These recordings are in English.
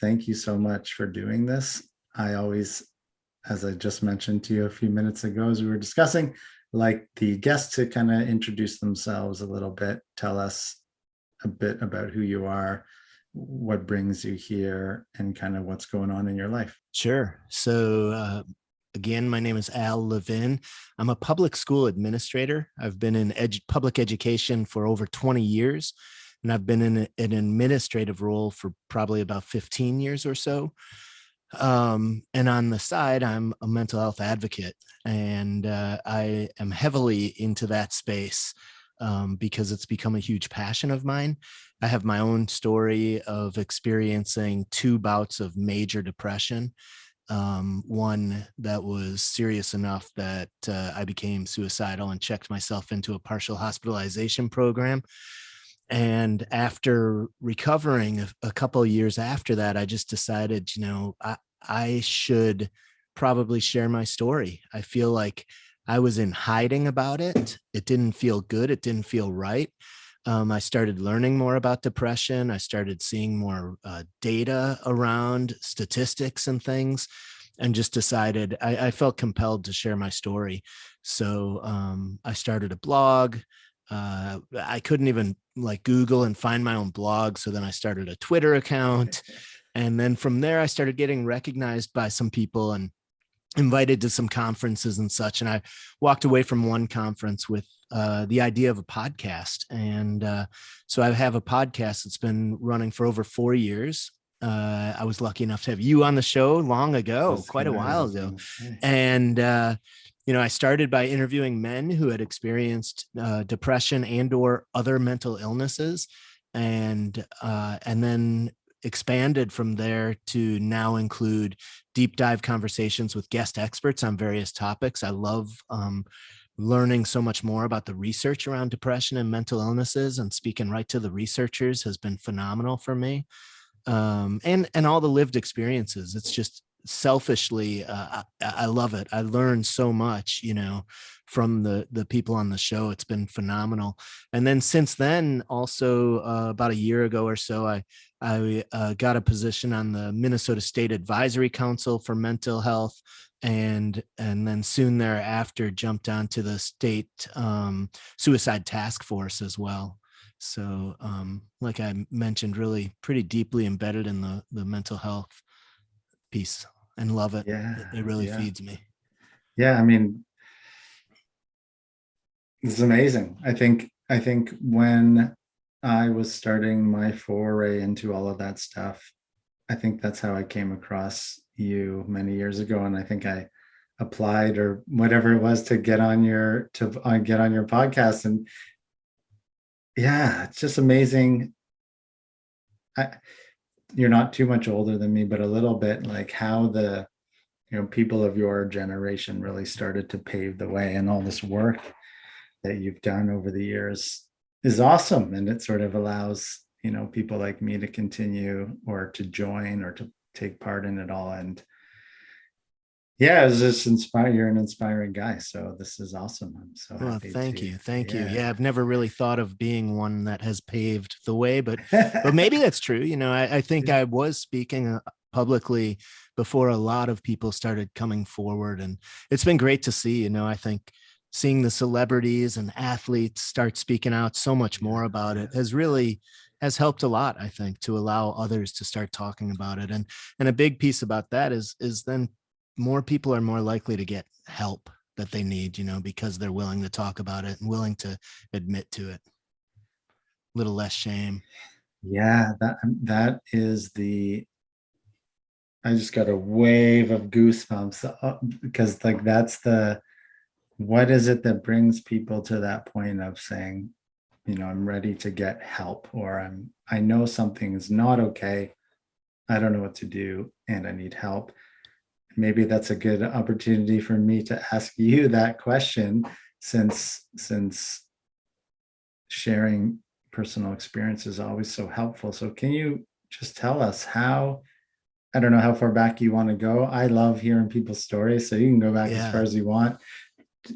thank you so much for doing this. I always, as I just mentioned to you a few minutes ago, as we were discussing, like the guests to kind of introduce themselves a little bit, tell us a bit about who you are, what brings you here, and kind of what's going on in your life. Sure. So uh, again, my name is Al Levin. I'm a public school administrator. I've been in public education for over 20 years, and I've been in a, an administrative role for probably about 15 years or so. Um, and on the side, I'm a mental health advocate, and uh, I am heavily into that space um, because it's become a huge passion of mine. I have my own story of experiencing two bouts of major depression. Um, one that was serious enough that uh, I became suicidal and checked myself into a partial hospitalization program. And after recovering a, a couple of years after that, I just decided, you know, I, I should probably share my story. I feel like I was in hiding about it. It didn't feel good. It didn't feel right. Um, I started learning more about depression. I started seeing more uh, data around statistics and things and just decided I, I felt compelled to share my story. So um, I started a blog. Uh, I couldn't even like Google and find my own blog. So then I started a Twitter account. And then from there, I started getting recognized by some people and invited to some conferences and such. And I walked away from one conference with uh, the idea of a podcast. And uh, so I have a podcast that's been running for over four years. Uh, I was lucky enough to have you on the show long ago, that's quite a while ago. And, uh, you know, I started by interviewing men who had experienced uh, depression and or other mental illnesses. And, uh, and then expanded from there to now include deep dive conversations with guest experts on various topics. I love um, learning so much more about the research around depression and mental illnesses and speaking right to the researchers has been phenomenal for me. Um, and, and all the lived experiences. It's just selfishly, uh, I, I love it. I learned so much, you know, from the the people on the show. It's been phenomenal. And then since then, also uh, about a year ago or so, I I uh, got a position on the Minnesota State Advisory Council for Mental Health, and and then soon thereafter jumped onto the state um, suicide task force as well. So, um, like I mentioned, really pretty deeply embedded in the the mental health piece, and love it. Yeah, it, it really yeah. feeds me. Yeah, I mean, it's amazing. I think I think when I was starting my foray into all of that stuff. I think that's how I came across you many years ago. And I think I applied or whatever it was to get on your, to uh, get on your podcast. And yeah, it's just amazing. I, you're not too much older than me, but a little bit like how the, you know, people of your generation really started to pave the way and all this work that you've done over the years is awesome. And it sort of allows you know people like me to continue or to join or to take part in it all. And yeah it's just inspire you're an inspiring guy so this is awesome. I'm so well, thank to, you thank yeah. you. Yeah. I've never really thought of being one that has paved the way but but maybe that's true you know i, I think i was speaking uh, publicly before a lot of people started coming forward and it's been great to see you know i think seeing the celebrities and athletes start speaking out so much more about it has really has helped a lot i think to allow others to start talking about it and and a big piece about that is is then more people are more likely to get help that they need you know because they're willing to talk about it and willing to admit to it a little less shame yeah that that is the i just got a wave of goosebumps uh, because like that's the what is it that brings people to that point of saying, you know, I'm ready to get help or I'm, I know something is not okay. I don't know what to do and I need help. Maybe that's a good opportunity for me to ask you that question since, since sharing personal experience is always so helpful. So can you just tell us how, I don't know how far back you want to go. I love hearing people's stories, so you can go back yeah. as far as you want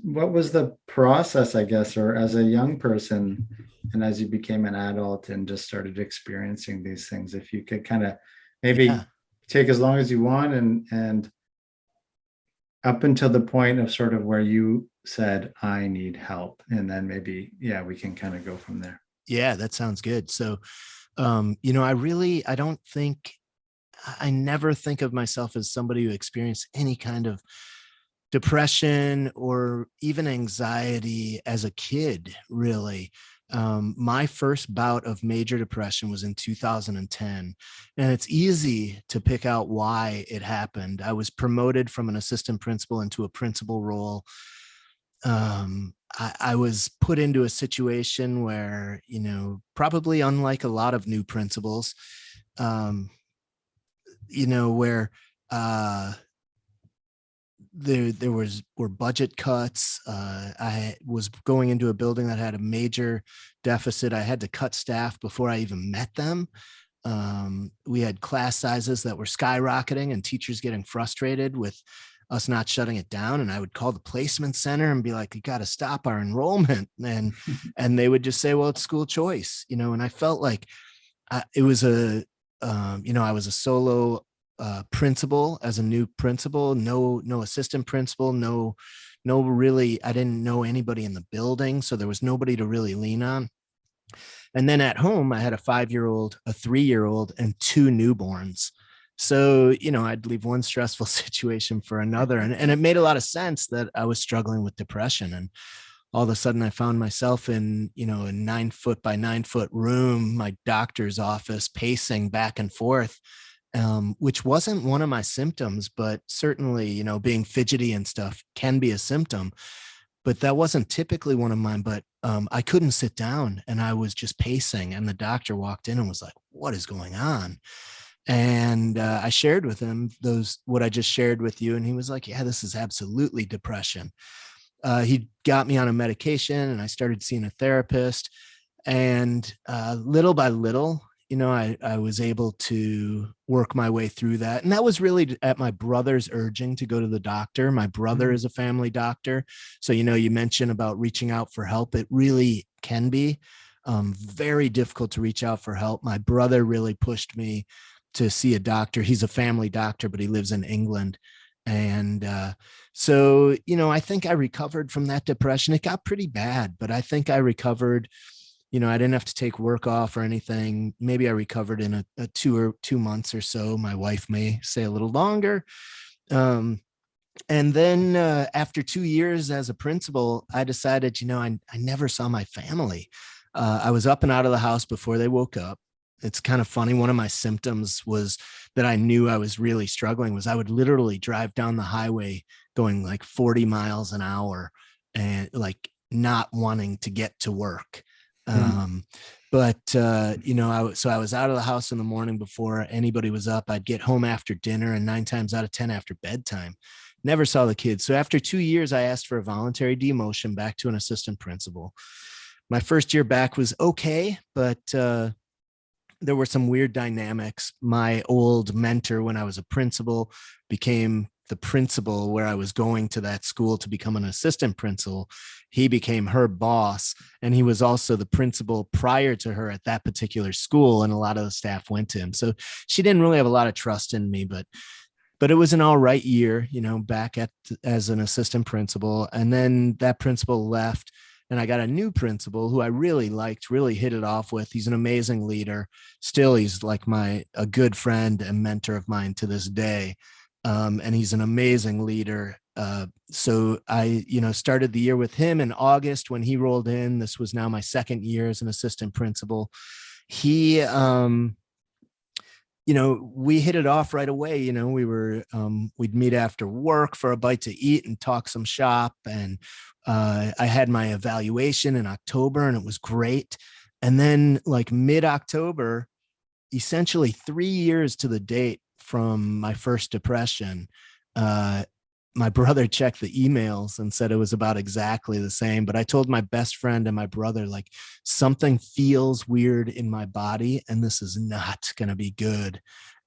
what was the process, I guess, or as a young person and as you became an adult and just started experiencing these things, if you could kind of maybe yeah. take as long as you want and, and up until the point of sort of where you said, I need help. And then maybe, yeah, we can kind of go from there. Yeah, that sounds good. So, um, you know, I really, I don't think, I never think of myself as somebody who experienced any kind of depression or even anxiety as a kid, really. Um, my first bout of major depression was in 2010, and it's easy to pick out why it happened. I was promoted from an assistant principal into a principal role. Um, I, I was put into a situation where, you know, probably unlike a lot of new principals, um, you know, where uh, there there was were budget cuts. Uh, I was going into a building that had a major deficit. I had to cut staff before I even met them. Um, we had class sizes that were skyrocketing and teachers getting frustrated with us not shutting it down. And I would call the placement center and be like, you got to stop our enrollment. And, and they would just say, well, it's school choice, you know, and I felt like uh, it was a, um, you know, I was a solo uh, principal as a new principal, no, no assistant principal, no, no really, I didn't know anybody in the building. So there was nobody to really lean on. And then at home, I had a five-year-old, a three-year-old, and two newborns. So, you know, I'd leave one stressful situation for another. And, and it made a lot of sense that I was struggling with depression. And all of a sudden I found myself in, you know, a nine foot by nine foot room, my doctor's office, pacing back and forth um, which wasn't one of my symptoms, but certainly, you know, being fidgety and stuff can be a symptom. But that wasn't typically one of mine. But um, I couldn't sit down and I was just pacing. And the doctor walked in and was like, What is going on? And uh, I shared with him those what I just shared with you. And he was like, Yeah, this is absolutely depression. Uh, he got me on a medication and I started seeing a therapist. And uh, little by little, you know, I, I was able to work my way through that. And that was really at my brother's urging to go to the doctor. My brother mm-hmm. is a family doctor. So, you know, you mentioned about reaching out for help. It really can be um, very difficult to reach out for help. My brother really pushed me to see a doctor. He's a family doctor, but he lives in England. And uh, so, you know, I think I recovered from that depression. It got pretty bad, but I think I recovered you know, I didn't have to take work off or anything. Maybe I recovered in a, a two or two months or so. My wife may say a little longer. Um, and then uh, after two years as a principal, I decided, you know, I, I never saw my family. Uh, I was up and out of the house before they woke up. It's kind of funny. One of my symptoms was that I knew I was really struggling was I would literally drive down the highway going like 40 miles an hour and like not wanting to get to work. Mm. Um, but uh, you know, I so I was out of the house in the morning before anybody was up. I'd get home after dinner, and nine times out of ten after bedtime. Never saw the kids. So after two years, I asked for a voluntary demotion back to an assistant principal. My first year back was okay, but uh, there were some weird dynamics. My old mentor, when I was a principal, became the principal where I was going to that school to become an assistant principal. He became her boss and he was also the principal prior to her at that particular school. And a lot of the staff went to him. So she didn't really have a lot of trust in me, but but it was an all right year, you know, back at as an assistant principal. And then that principal left and I got a new principal who I really liked, really hit it off with. He's an amazing leader. Still, he's like my a good friend and mentor of mine to this day um, and he's an amazing leader. Uh, so I, you know, started the year with him in August when he rolled in. This was now my second year as an assistant principal. He, um, you know, we hit it off right away. You know, we were, um, we'd meet after work for a bite to eat and talk some shop. And uh, I had my evaluation in October and it was great. And then like mid October, essentially three years to the date, from my first depression, uh, my brother checked the emails and said it was about exactly the same. But I told my best friend and my brother, like, something feels weird in my body and this is not going to be good.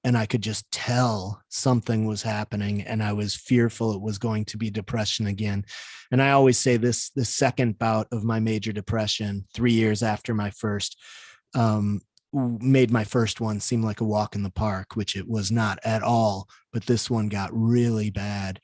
And I could just tell something was happening and I was fearful it was going to be depression again. And I always say this, the second bout of my major depression, three years after my first, um, made my first one seem like a walk in the park, which it was not at all. But this one got really bad.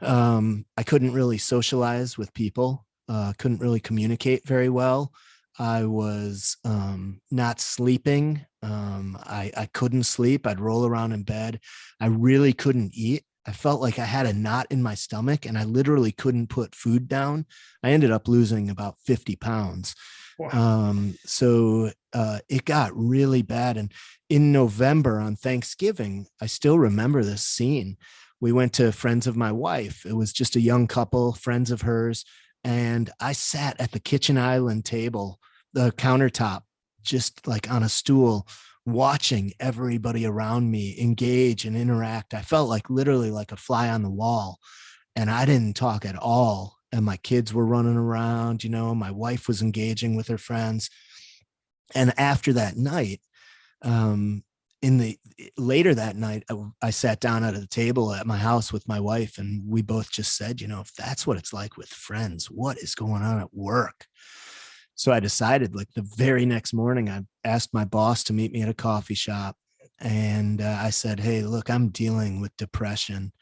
Um, I couldn't really socialize with people, uh, couldn't really communicate very well. I was um, not sleeping. Um, I, I couldn't sleep. I'd roll around in bed. I really couldn't eat. I felt like I had a knot in my stomach and I literally couldn't put food down. I ended up losing about 50 pounds. Wow. Um, so uh, it got really bad. And in November on Thanksgiving, I still remember this scene. We went to friends of my wife. It was just a young couple, friends of hers. And I sat at the kitchen island table, the countertop, just like on a stool, watching everybody around me engage and interact. I felt like literally like a fly on the wall. And I didn't talk at all and my kids were running around you know my wife was engaging with her friends and after that night um in the later that night I, I sat down at a table at my house with my wife and we both just said you know if that's what it's like with friends what is going on at work? So i decided like the very next morning i asked my boss to meet me at a coffee shop and uh, i said hey look i'm dealing with depression.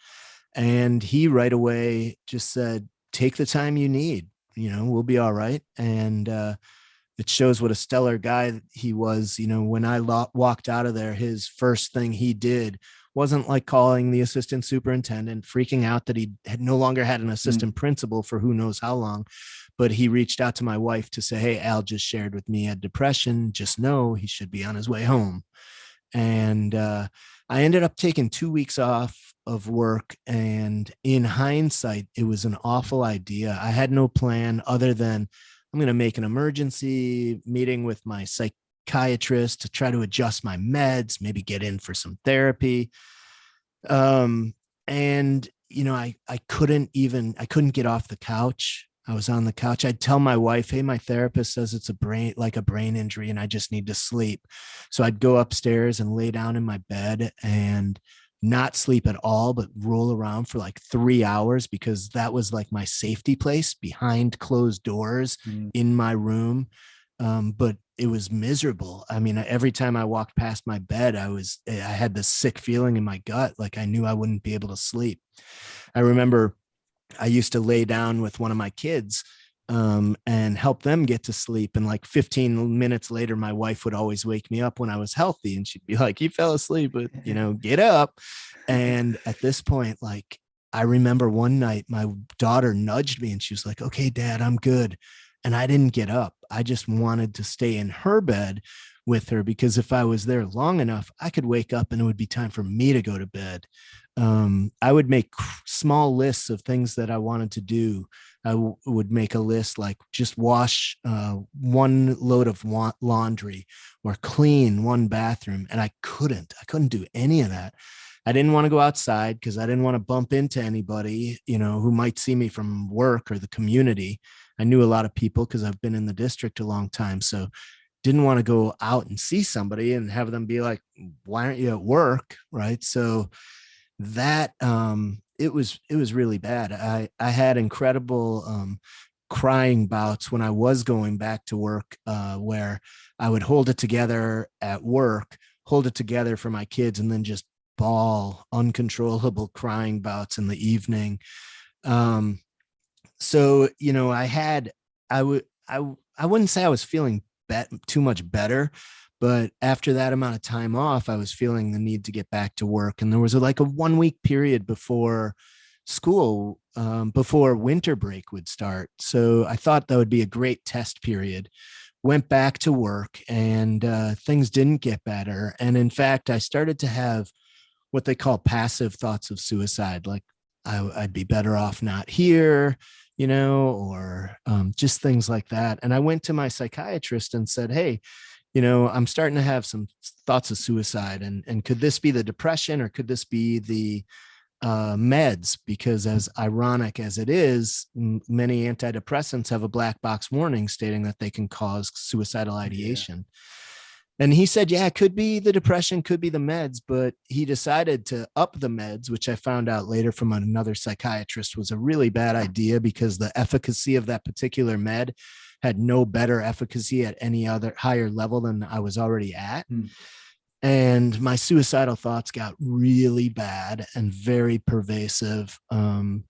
And he right away just said take the time you need you know we'll be all right. And uh it shows what a stellar guy he was you know when i lo- walked out of there his first thing he did wasn't like calling the assistant superintendent freaking out that he had no longer had an assistant principal for who knows how long but he reached out to my wife to say hey al just shared with me had depression. Just know he should be on his way home. And uh, i ended up taking two weeks off of work and in hindsight it was an awful idea. I had no plan other than i'm going to make an emergency meeting with my psychiatrist to try to adjust my meds maybe get in for some therapy. Um and you know i i couldn't even i couldn't get off the couch. I was on the couch. I'd tell my wife hey my therapist says it's a brain like a brain injury and i just need to sleep. So i'd go upstairs and lay down in my bed and not sleep at all, but roll around for like three hours because that was like my safety place behind closed doors Mm. in my room. Um, but it was miserable. I mean, every time I walked past my bed, I was, I had this sick feeling in my gut, like I knew I wouldn't be able to sleep. I remember I used to lay down with one of my kids um, and help them get to sleep. And like 15 minutes later, my wife would always wake me up when I was healthy and she'd be like, You fell asleep, but you know, get up. And at this point, like, I remember one night my daughter nudged me and she was like, Okay, dad, I'm good. And I didn't get up. I just wanted to stay in her bed with her because if I was there long enough, I could wake up and it would be time for me to go to bed. Um, I would make small lists of things that I wanted to do I w- would make a list like just wash uh, one load of wa- laundry or clean one bathroom. And I couldn't, I couldn't do any of that. I didn't want to go outside because I didn't want to bump into anybody, you know, who might see me from work or the community. I knew a lot of people because I've been in the district a long time. So didn't want to go out and see somebody and have them be like, why aren't you at work? Right. So that um it was it was really bad. I I had incredible um, crying bouts when I was going back to work, uh, where I would hold it together at work, hold it together for my kids, and then just bawl uncontrollable crying bouts in the evening. Um, so you know, I had I would I I wouldn't say I was feeling bet too much better, but after that amount of time off, I was feeling the need to get back to work. And there was a, like a one week period before school, um, before winter break would start. So I thought that would be a great test period. Went back to work and uh, things didn't get better. And in fact, I started to have what they call passive thoughts of suicide, like I, I'd be better off not here, you know, or um, just things like that. And I went to my psychiatrist and said, Hey, you know i'm starting to have some thoughts of suicide and and could this be the depression or could this be the uh, meds? Because as ironic as it is many antidepressants have a black box warning stating that they can cause suicidal ideation. And he said yeah it could be the depression could be the meds but he decided to up the meds which i found out later from another psychiatrist was a really bad idea because the efficacy of that particular med had no better efficacy at any other higher level than I was already at. Hmm. And my suicidal thoughts got really bad and very pervasive. Um,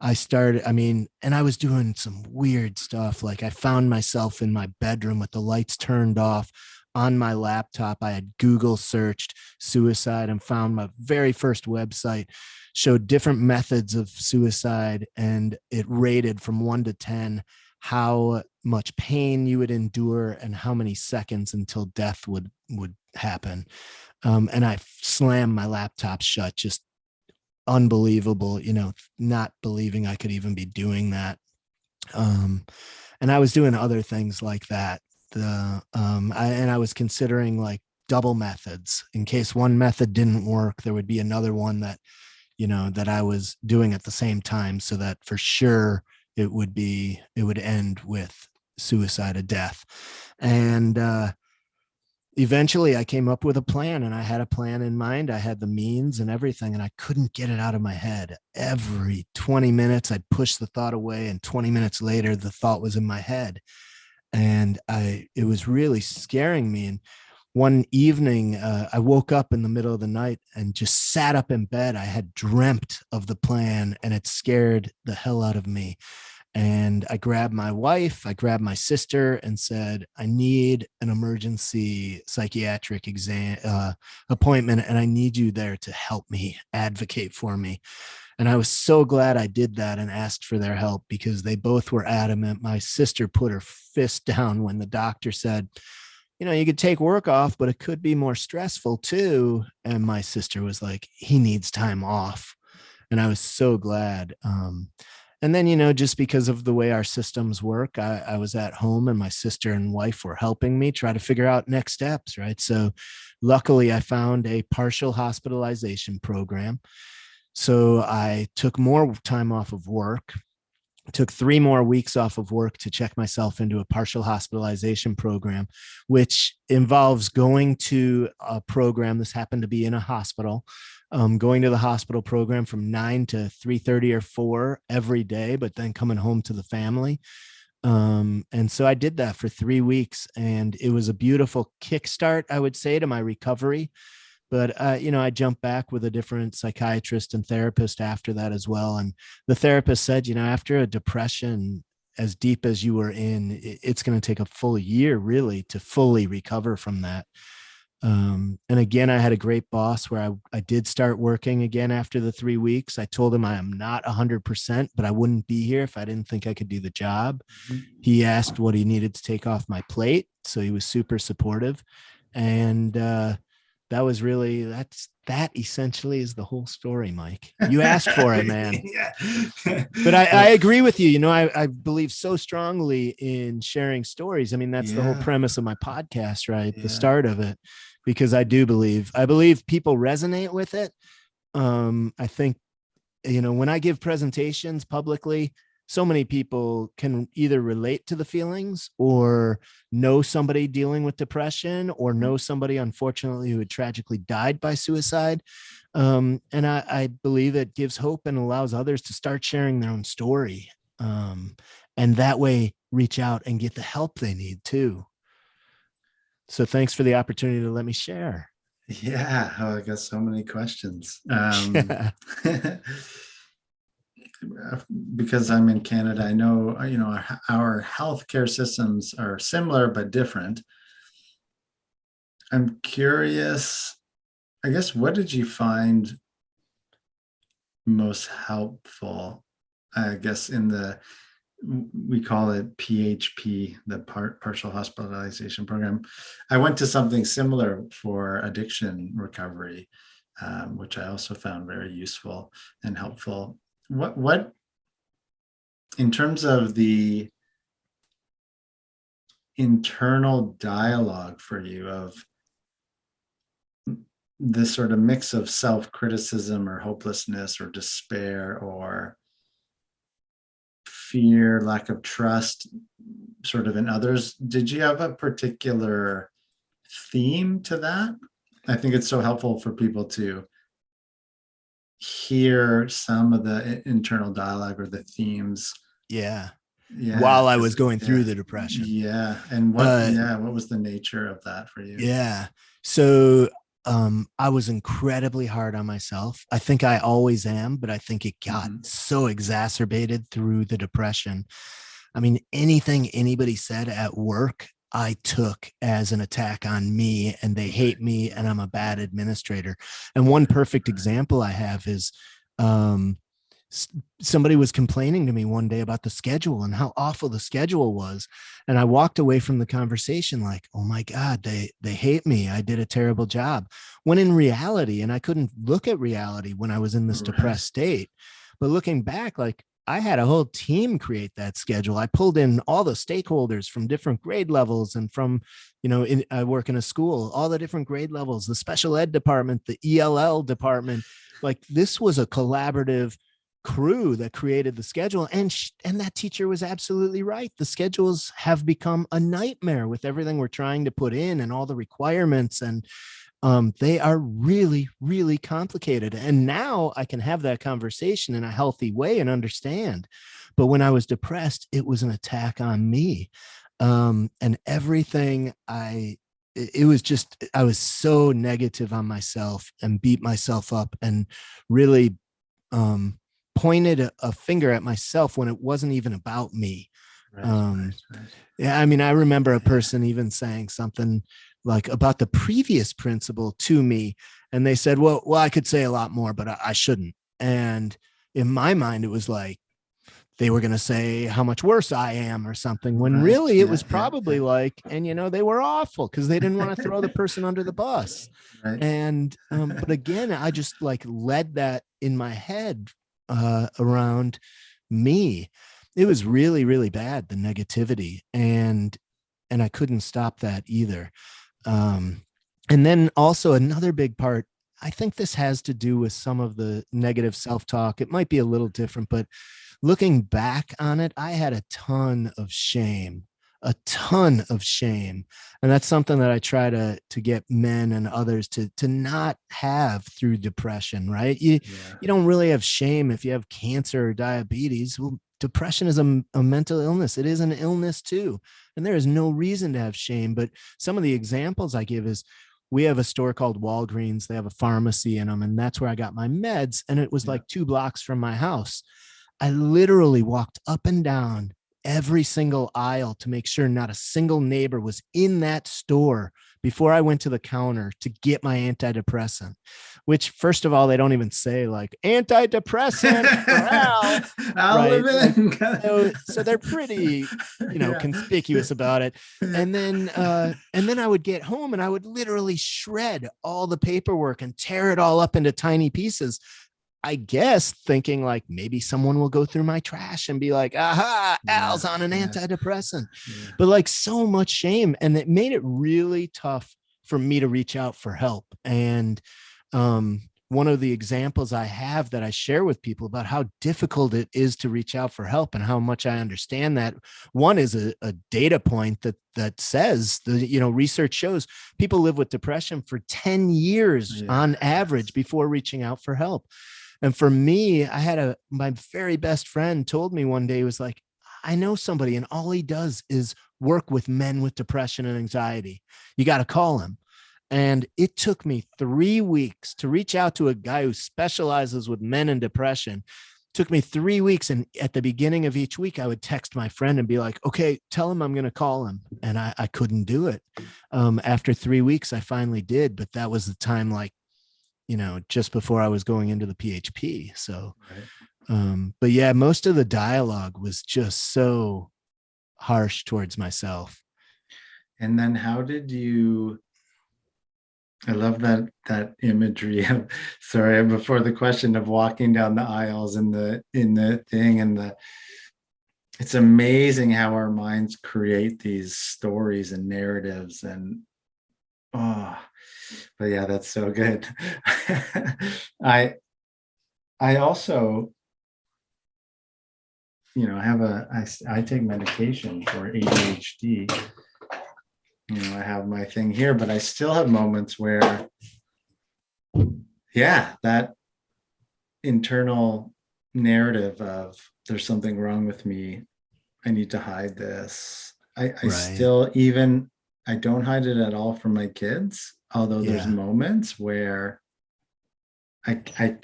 I started, I mean, and I was doing some weird stuff. Like I found myself in my bedroom with the lights turned off on my laptop. I had Google searched suicide and found my very first website showed different methods of suicide and it rated from one to 10 how much pain you would endure and how many seconds until death would would happen. Um, and i slammed my laptop shut just unbelievable you know not believing i could even be doing that. Um, and i was doing other things like that the um, I, and i was considering like double methods. In case one method didn't work there would be another one that you know that i was doing at the same time so that for sure it would be it would end with suicide or death. And uh eventually i came up with a plan and i had a plan in mind. I had the means and everything and i couldn't get it out of my head. Every 20 minutes i'd push the thought away and 20 minutes later the thought was in my head. And i it was really scaring me and one evening uh, i woke up in the middle of the night and just sat up in bed i had dreamt of the plan and it scared the hell out of me and I grabbed my wife, I grabbed my sister and said, I need an emergency psychiatric exam uh, appointment and I need you there to help me advocate for me. And I was so glad I did that and asked for their help because they both were adamant. My sister put her fist down when the doctor said, you know, you could take work off, but it could be more stressful too. And my sister was like, he needs time off. And I was so glad. Um, and then you know just because of the way our systems work I, I, was at home and my sister and wife were helping me try to figure out next steps right so luckily i found a partial hospitalization program so i took more time off of work took three more weeks off of work to check myself into a partial hospitalization program which involves going to a program. This happened to be in a hospital um, going to the hospital program from 9 to 3.30 or 4 every day but then coming home to the family. Um, and so i did that for three weeks and it was a beautiful kickstart i would say to my recovery but uh, you know i jumped back with a different psychiatrist and therapist after that as well and the therapist said you know after a depression as deep as you were in it's going to take a full year really to fully recover from that. Um, and again i had a great boss where I, I did start working again after the three weeks. I told him i am not 100% but i wouldn't be here if i didn't think i could do the job. Mhm. he asked what he needed to take off my plate so he was super supportive and uh, that was really that's that essentially is the whole story mike you asked for it man yeah. but I, I agree with you. You know, I, I believe so strongly in sharing stories. I mean, that's the whole premise of my podcast, right? Yeah. The start of it, because I do believe, I believe people resonate with it. Um, I think, you know, when I give presentations publicly, so many people can either relate to the feelings or know somebody dealing with depression or know somebody unfortunately who had tragically died by suicide um, and I, I believe it gives hope and allows others to start sharing their own story um, and that way reach out and get the help they need too. So thanks for the opportunity to let me share. Yeah oh, i got so many questions. Um because i'm in canada i know you know our, our healthcare systems are similar but different. I'm curious i guess what did you find most helpful i guess in the we call it php the part partial hospitalization program? I went to something similar for addiction recovery um, which i also found very useful and helpful what what in terms of the internal dialogue for you of this sort of mix of self-criticism or hopelessness or despair or fear lack of trust sort of in others did you have a particular theme to that? I think it's so helpful for people to hear some of the internal dialogue or the themes yeah Yeah, while I was going through yeah. the depression. Yeah, and what? Uh, yeah, what was the nature of that for you? Yeah. So um I was incredibly hard on myself. I think I always am, but I think it got Mhm. so exacerbated through the depression. I mean, anything anybody said at work, I took as an attack on me and they hate me and I'm a bad administrator. And one perfect example I have is um somebody was complaining to me one day about the schedule and how awful the schedule was and i walked away from the conversation like oh my god they they hate me i did a terrible job when in reality and i couldn't look at reality when i was in this Right. depressed state but looking back like i had a whole team create that schedule. I pulled in all the stakeholders from different grade levels and from you know in, i work in a school all the different grade levels the special ed department the ell department. Like this was a collaborative crew that created the schedule and and that teacher was absolutely right. The schedules have become a nightmare with everything we're trying to put in and all the requirements and um, they are really really complicated and now i can have that conversation in a healthy way and understand but when i was depressed it was an attack on me um, and everything i it was just i was so negative on myself and beat myself up and really um pointed a, a finger at myself when it wasn't even about me Right, um, right, right. yeah, I mean, I remember a person even saying something like about the previous principal to me, and they said, "Well, well, I could say a lot more, but I, I shouldn't." And in my mind, it was like they were going to say how much worse I am or something. When Right, really, it yeah, was yeah, probably yeah. like, and you know, they were awful because they didn't want to throw the person under the bus Right. and um, but again i just like led that in my head uh around me it was really really bad the negativity and and i couldn't stop that either um and then also another big part i think this has to do with some of the negative self-talk. It might be a little different but looking back on it i had a ton of shame a ton of shame. And that's something that i try to to get men and others to to not have through depression right? You yeah. you don't really have shame if you have cancer or diabetes. Well depression is a, a, mental illness it is an illness too and there is no reason to have shame but some of the examples i give is we have a store called walgreens they have a pharmacy in them and that's where i got my meds and it was Yeah. like two blocks from my house i literally walked up and down every single aisle to make sure not a single neighbor was in that store before I went to the counter to get my antidepressant, which first of all, they don't even say like antidepressant right, Levin. So, so they're pretty, you know, Yeah. conspicuous about it. And then, uh, and then I would get home and I would literally shred all the paperwork and tear it all up into tiny pieces. I guess thinking like maybe someone will go through my trash and be like, aha, Al's on an antidepressant Yeah. but like so much shame and it made it really tough for me to reach out for help and um one of the examples i have that i share with people about how difficult it is to reach out for help and how much i understand that one is a, a data point that that says the you know research shows people live with depression for 10 years Yeah. on average before reaching out for help and for me i had a my very best friend told me one day he was like I know somebody, and all he does is work with men with depression and anxiety. You got to call him. And it took me three weeks to reach out to a guy who specializes with men and depression. Took me three weeks. And at the beginning of each week, I would text my friend and be like, okay, tell him I'm going to call him. And I, I couldn't do it. Um, after three weeks, I finally did. But that was the time, like, you know, just before I was going into the PHP. So, Right. um but yeah most of the dialogue was just so harsh towards myself And then how did you? I love that that imagery of sorry before the question of walking down the aisles in the in the thing and the it's amazing how our minds create these stories and narratives and oh but yeah that's so good i i also you know i have a i, I take medication for adhd you know i have my thing here but i still have moments where yeah that internal narrative of there's something wrong with me I need to hide this. I, I Right. still even I don't hide it at all from my kids, although there's moments where I I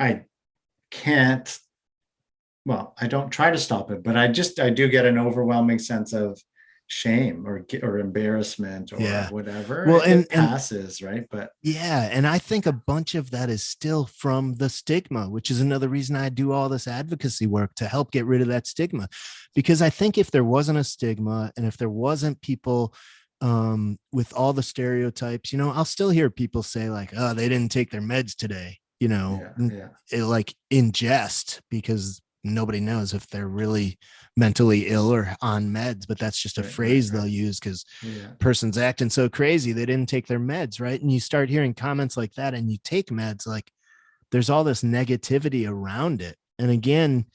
I can't well, I don't try to stop it, but I just I do get an overwhelming sense of shame or or embarrassment or Yeah. whatever. Well, It and- and- passes, right? But Yeah. And I think a bunch of that is still from the stigma, which is another reason I do all this advocacy work to help get rid of that stigma. Because I think if there wasn't a stigma and if there wasn't people um, with all the stereotypes, you know, I'll still hear people say, like, oh, they didn't take their meds today, you know, yeah, yeah. it, like in jest because nobody knows if they're really mentally ill or on meds, but that's just a Right, right, phrase right. they'll use because Yeah. person's acting so crazy they didn't take their meds right and you start hearing comments like that and you take meds like there's all this negativity around it and again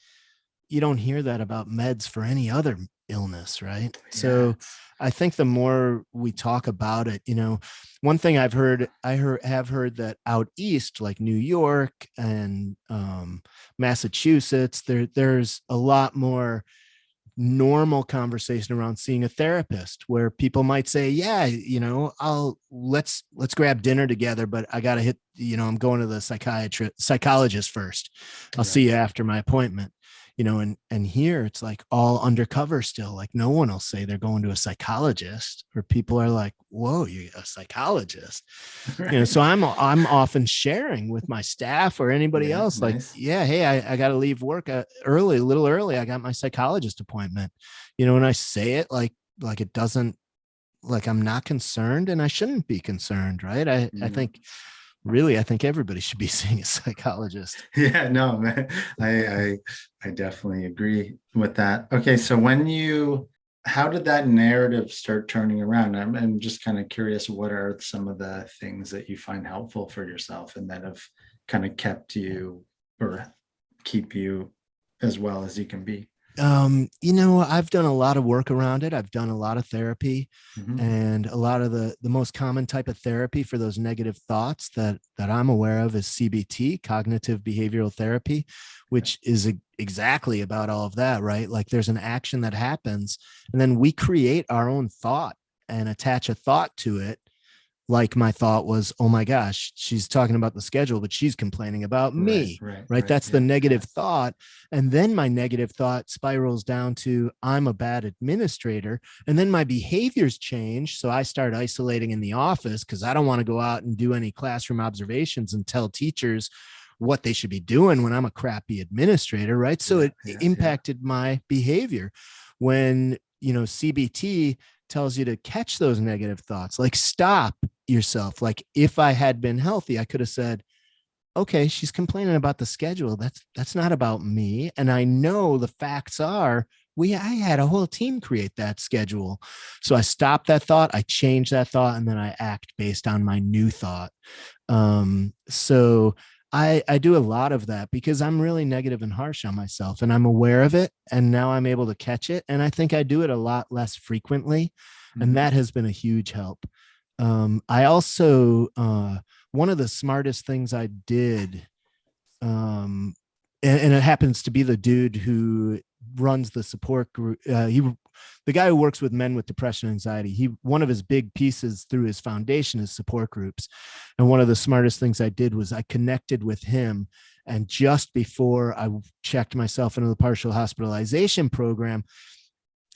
you don't hear that about meds for any other illness right? So i think the more we talk about it you know one thing i've heard i heard have heard that out east like new york and um massachusetts there there's a lot more normal conversation around seeing a therapist where people might say yeah you know i'll let's let's grab dinner together but i gotta hit you know i'm going to the psychiatrist psychologist first. I'll Right. see you after my appointment you know and and here it's like all undercover still like no one will say they're going to a psychologist or people are like whoa you're a psychologist. You know so i'm i'm often sharing with my staff or anybody Yeah, else like yeah hey i, I got to leave work uh, early a little early i got my psychologist appointment. You know and i say it like like it doesn't like i'm not concerned and i shouldn't be concerned right? I i Mhm. think really i think everybody should be seeing a psychologist Yeah, no, man, I, I, I definitely agree with that. Okay, so when you, how did that narrative start turning around? I'm, I'm just kind of curious, what are some of the things that you find helpful for yourself and that have kind of kept you or keep you as well as you can be? Um you know i've done a lot of work around it i've done a lot of therapy Mhm. and a lot of the the most common type of therapy for those negative thoughts that that i'm aware of is cbt cognitive behavioral therapy which is e- exactly about all of that right like there's an action that happens and then we create our own thought and attach a thought to it like my thought was oh my gosh she's talking about the schedule but she's complaining about me Right, right. right? That's the yeah, negative thought. And then my negative thought spirals down to I'm a bad administrator. And then my behaviors change. So I start isolating in the office because I don't want to go out and do any classroom observations and tell teachers what they should be doing when I'm a crappy administrator, right? So Yeah, it yeah, yeah. impacted my behavior. When, you know, CBT tells you to catch those negative thoughts, like stop yourself. Like if I had been healthy, I could have said, okay she's complaining about the schedule that's that's not about me and i know the facts are we i had a whole team create that schedule so i stopped that thought i changed that thought and then i act based on my new thought um so i i do a lot of that because i'm really negative and harsh on myself and i'm aware of it and now i'm able to catch it and i think i do it a lot less frequently Mhm. and that has been a huge help um i also uh one of the smartest things I did, um, and, and it happens to be the dude who runs the support group. Uh, he, the guy who works with men with depression and anxiety. He one of his big pieces through his foundation is support groups, and one of the smartest things I did was I connected with him. And just before I checked myself into the partial hospitalization program,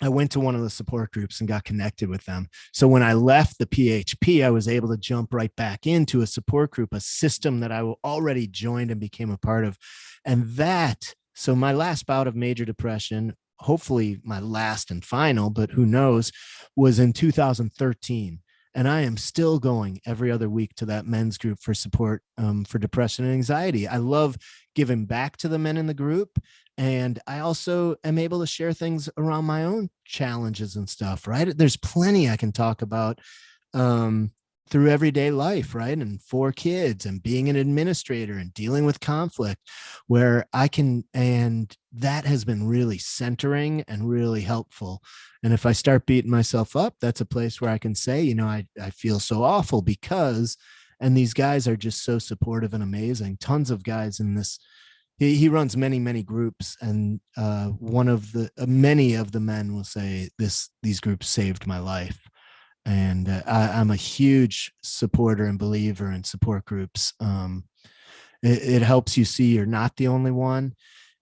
I went to one of the support groups and got connected with them. So when I left the PHP, I was able to jump right back into a support group, a system that I already joined and became a part of. And that, so my last bout of major depression, hopefully my last and final, but who knows, was in 2013. And I am still going every other week to that men's group for support um, for depression and anxiety. I love giving back to the men in the group and i also am able to share things around my own challenges and stuff right there's plenty i can talk about um through everyday life right and four kids and being an administrator and dealing with conflict where i can and that has been really centering and really helpful. And if i start beating myself up that's a place where i can say you know i, I feel so awful because and these guys are just so supportive and amazing. Tons of guys in this he, he runs many many groups and uh, one of the uh, many of the men will say this these groups saved my life and uh, I, i'm a huge supporter and believer in support groups um, it, it helps you see you're not the only one.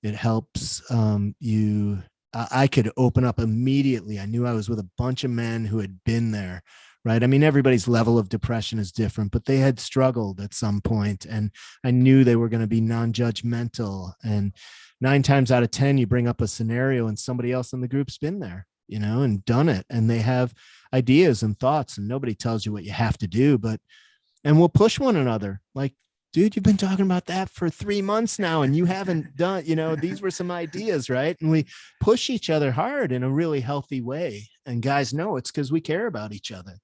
It helps um, you I, I could open up immediately. I knew i was with a bunch of men who had been there right? I mean everybody's level of depression is different but they had struggled at some point and I knew they were going to be non-judgmental. And nine times out of 10, you bring up a scenario and somebody else in the group's been there, you know, and done it. And they have ideas and thoughts and nobody tells you what you have to do, but, and we'll push one another like, dude, you've been talking about that for three months now and you haven't done, you know, these were some ideas, right? And we push each other hard in a really healthy way. And guys know it's because we care about each other.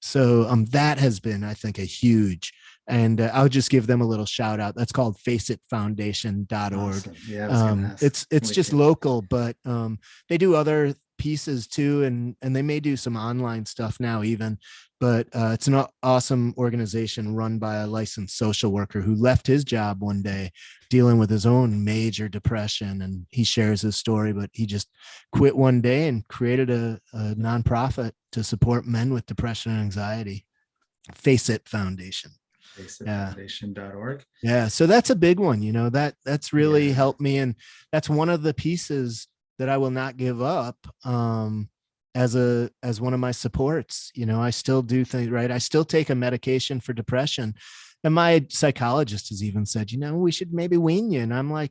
So um, that has been, I think, a huge, and uh, I'll just give them a little shout out. That's called faceitfoundation.org. Awesome. Yeah, I was gonna Um, it's it's just local, but um, they do other pieces too, and and they may do some online stuff now even. But uh, it's an awesome organization run by a licensed social worker who left his job one day dealing with his own major depression, and he shares his story. But he just quit one day and created a, a nonprofit to support men with depression and anxiety. Face It Foundation. Yeah. Faceitfoundation.org. Yeah, so that's a big one, you know, that that's really Yeah. helped me and that's one of the pieces that I will not give up um as a as one of my supports. You know, I still do things right. I still take a medication for depression. And my psychologist has even said, you know, we should maybe wean you. And I'm like,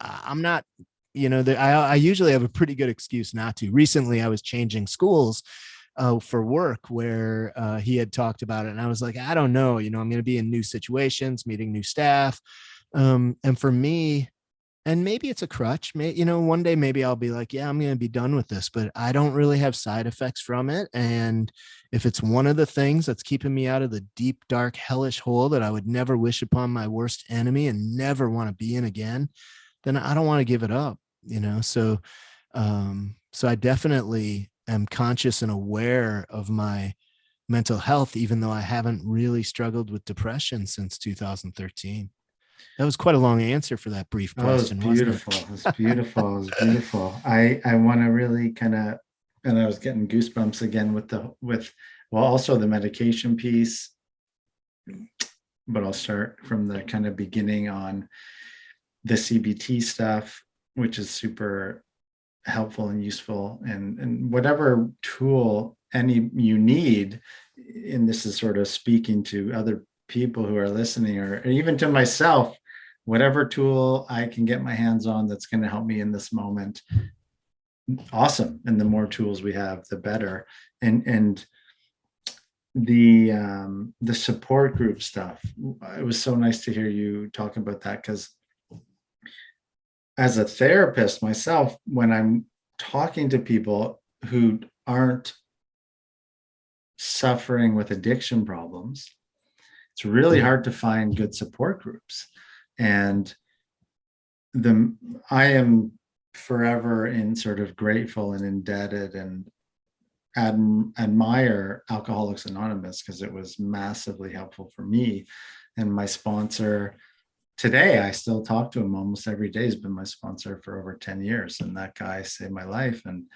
"I- I'm not, you know, the, I, I usually have a pretty good excuse not to. Recently, I was changing schools uh, for work where uh, he had talked about it. And I was like, I don't know, you know, I'm going to be in new situations, meeting new staff. Um, and for me, and maybe it's a crutch, may, you know, one day maybe I'll be like, yeah, I'm going to be done with this, but I don't really have side effects from it. And if it's one of the things that's keeping me out of the deep, dark, hellish hole that I would never wish upon my worst enemy and never want to be in again, then I don't want to give it up, you know? So, um, so I definitely am conscious and aware of my mental health, even though I haven't really struggled with depression since 2013. That was quite a long answer for that brief Oh, it was question. wasn't it? beautiful. It was beautiful. It was beautiful. I, I want to really kind of, and I was getting goosebumps again with the, with, well, also the medication piece. But I'll start from the kind of beginning on the CBT stuff, which is super helpful and useful and, and whatever tool any you need, and this is sort of speaking to other people who are listening or even to myself, whatever tool I can get my hands on that's going to help me in this moment. Awesome. And the more tools we have, the better. And, and the, um, the support group stuff, it was so nice to hear you talk about that because as a therapist myself, when I'm talking to people who aren't suffering with addiction problems, it's really hard to find good support groups. And the I am forever in sort of grateful and indebted and adm admire Alcoholics Anonymous because it was massively helpful for me. And my sponsor today, I still talk to him almost every day. He's been my sponsor for over 10 years. And that guy saved my life. And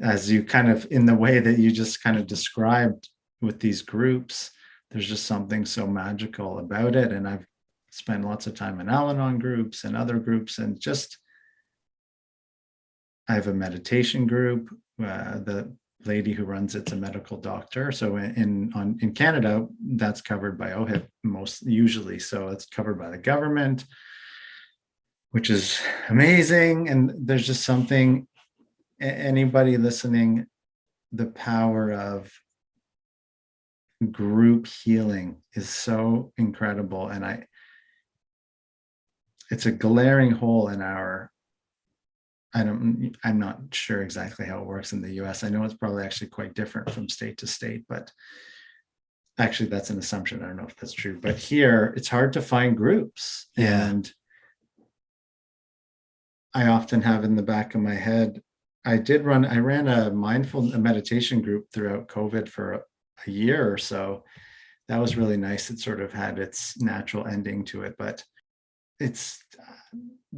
as you kind of in the way that you just kind of described with these groups, there's just something so magical about it. And I've spent lots of time in Al-Anon groups and other groups and just, I have a meditation group. Uh, the lady who runs it's a medical doctor. So in, on, in Canada, that's covered by OHIP most usually. So it's covered by the government, which is amazing. And there's just something, anybody listening, the power of group healing is so incredible. And I, it's a glaring hole in our, I don't, I'm not sure exactly how it works in the US. I know it's probably actually quite different from state to state, but actually that's an assumption. I don't know if that's true, but here it's hard to find groups. Yeah. And I often have in the back of my head, I did run, I ran a mindful a meditation group throughout COVID for a, year or so. That was really nice. It sort of had its natural ending to it, but it's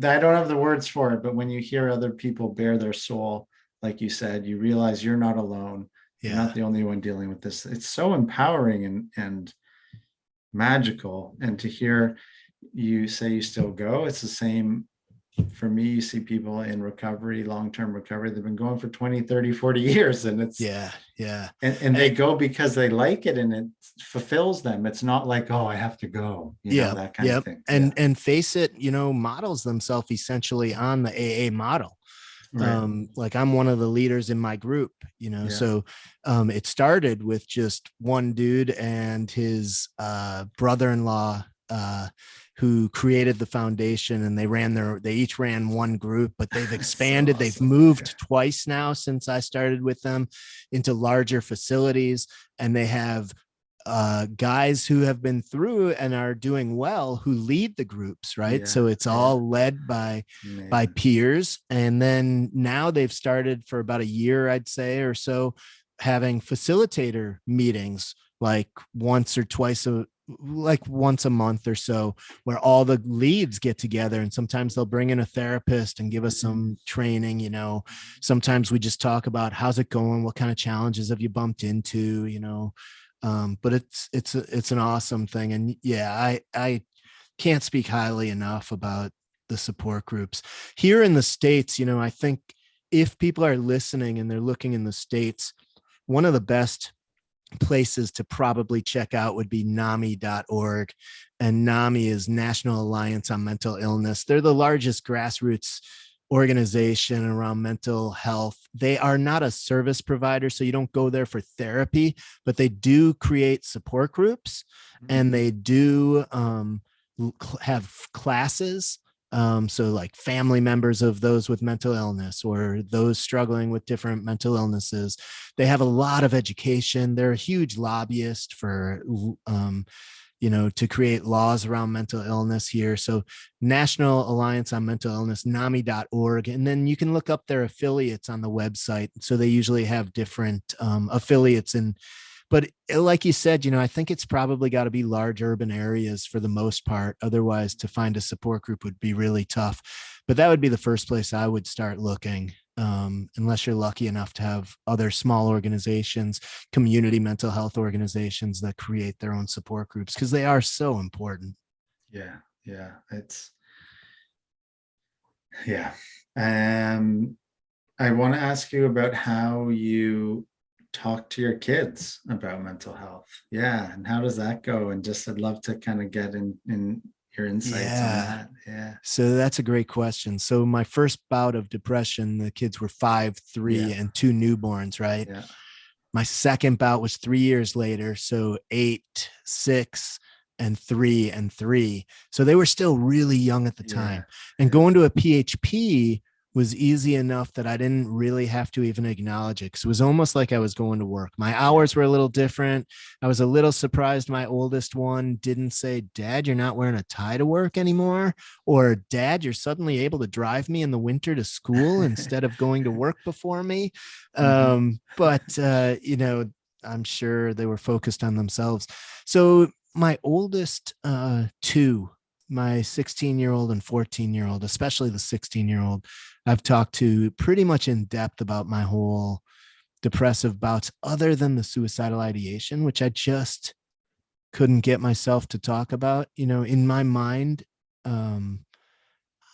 I don't have the words for it, but when you hear other people bare their soul, like you said, you realize you're not alone. You're not the only one dealing with this. It's so empowering and and magical. And to hear you say you still go, it's the same for me. You see people in recovery, long-term recovery, they've been going for 20, 30, 40 years. And it's Yeah. Yeah. and, and they go because they like it and it fulfills them. It's not like, oh, I have to go. You know, Yeah, that kind of thing. And and face it, you know, models themselves essentially on the AA model. Right. um like i'm one of the leaders in my group you know Yeah. so um it started with just one dude and his uh brother-in-law uh who created the foundation and they ran their they each ran one group but they've so expanded they've moved Yeah. twice now since i started with them into larger facilities and they have uh guys who have been through and are doing well who lead the groups right? Yeah, so it's all led by by peers and then now they've started for about a year i'd say or so having facilitator meetings like once or twice a like once a month or so where all the leads get together and sometimes they'll bring in a therapist and give us some training you know. Sometimes we just talk about how's it going? What kind of challenges have you bumped into? you know? Um but it's it's a, it's an awesome thing and yeah i i can't speak highly enough about the support groups. Here in the states you know i think if people are listening and they're looking in the states one of the best places to probably check out would be nami.org and nami is national alliance on mental illness. They're the largest grassroots organization around mental health. They are not a service provider so you don't go there for therapy but they do create support groups and they do um, have classes um, so like family members of those with mental illness or those struggling with different mental illnesses they have a lot of education they're a huge lobbyist for um, you know to create laws around mental illness here so national alliance on mental illness nami.org and then you can look up their affiliates on the website so they usually have different um, affiliates and but uh, like you said you know i think it's probably got to be large urban areas for the most part otherwise to find a support group would be really tough but that would be the first place i would start looking um, unless you're lucky enough to have other small organizations community mental health organizations that create their own support groups because they are so important Yeah, yeah, it's yeah. Um, I want to ask you about how you talk to your kids about mental health. Yeah, and how does that go? And just I'd love to kind of get in in your insights Yeah. on that. Yeah. So that's a great question. So my first bout of depression, the kids were five, three, Yeah. and two newborns, right? Yeah. My second bout was three years later. So eight, six, and three and three. So they were still really young at the Yeah. time. And going to a PHP was easy enough that I didn't really have to even acknowledge it because it was almost like I was going to work. My hours were a little different. I was a little surprised my oldest one didn't say, Dad, you're not wearing a tie to work anymore. Or Dad, you're suddenly able to drive me in the winter to school instead of going to work before me. Mhm. Um, but uh, you know, I'm sure they were focused on themselves. So my oldest uh two, my 16 year old and 14 year old, especially the 16 year old, I've talked to pretty much in depth about my whole depressive bouts, other than the suicidal ideation, which I just couldn't get myself to talk about. You know, in my mind, um,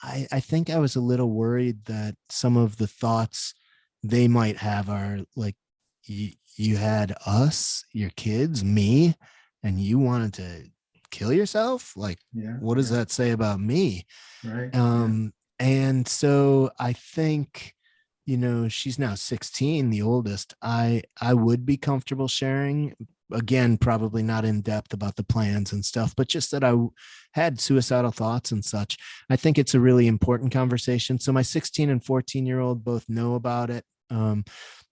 I, I think I was a little worried that some of the thoughts they might have are like, you, you had us, your kids, me, and you wanted to kill yourself. Like, Yeah. what does yeah, that say about me? Right. yeah, Um, and so I think, you know, she's now 16, the oldest. I I would be comfortable sharing again, probably not in depth about the plans and stuff, but just that I had suicidal thoughts and such. I think it's a really important conversation. So my 16 and 14 year old both know about it. Um,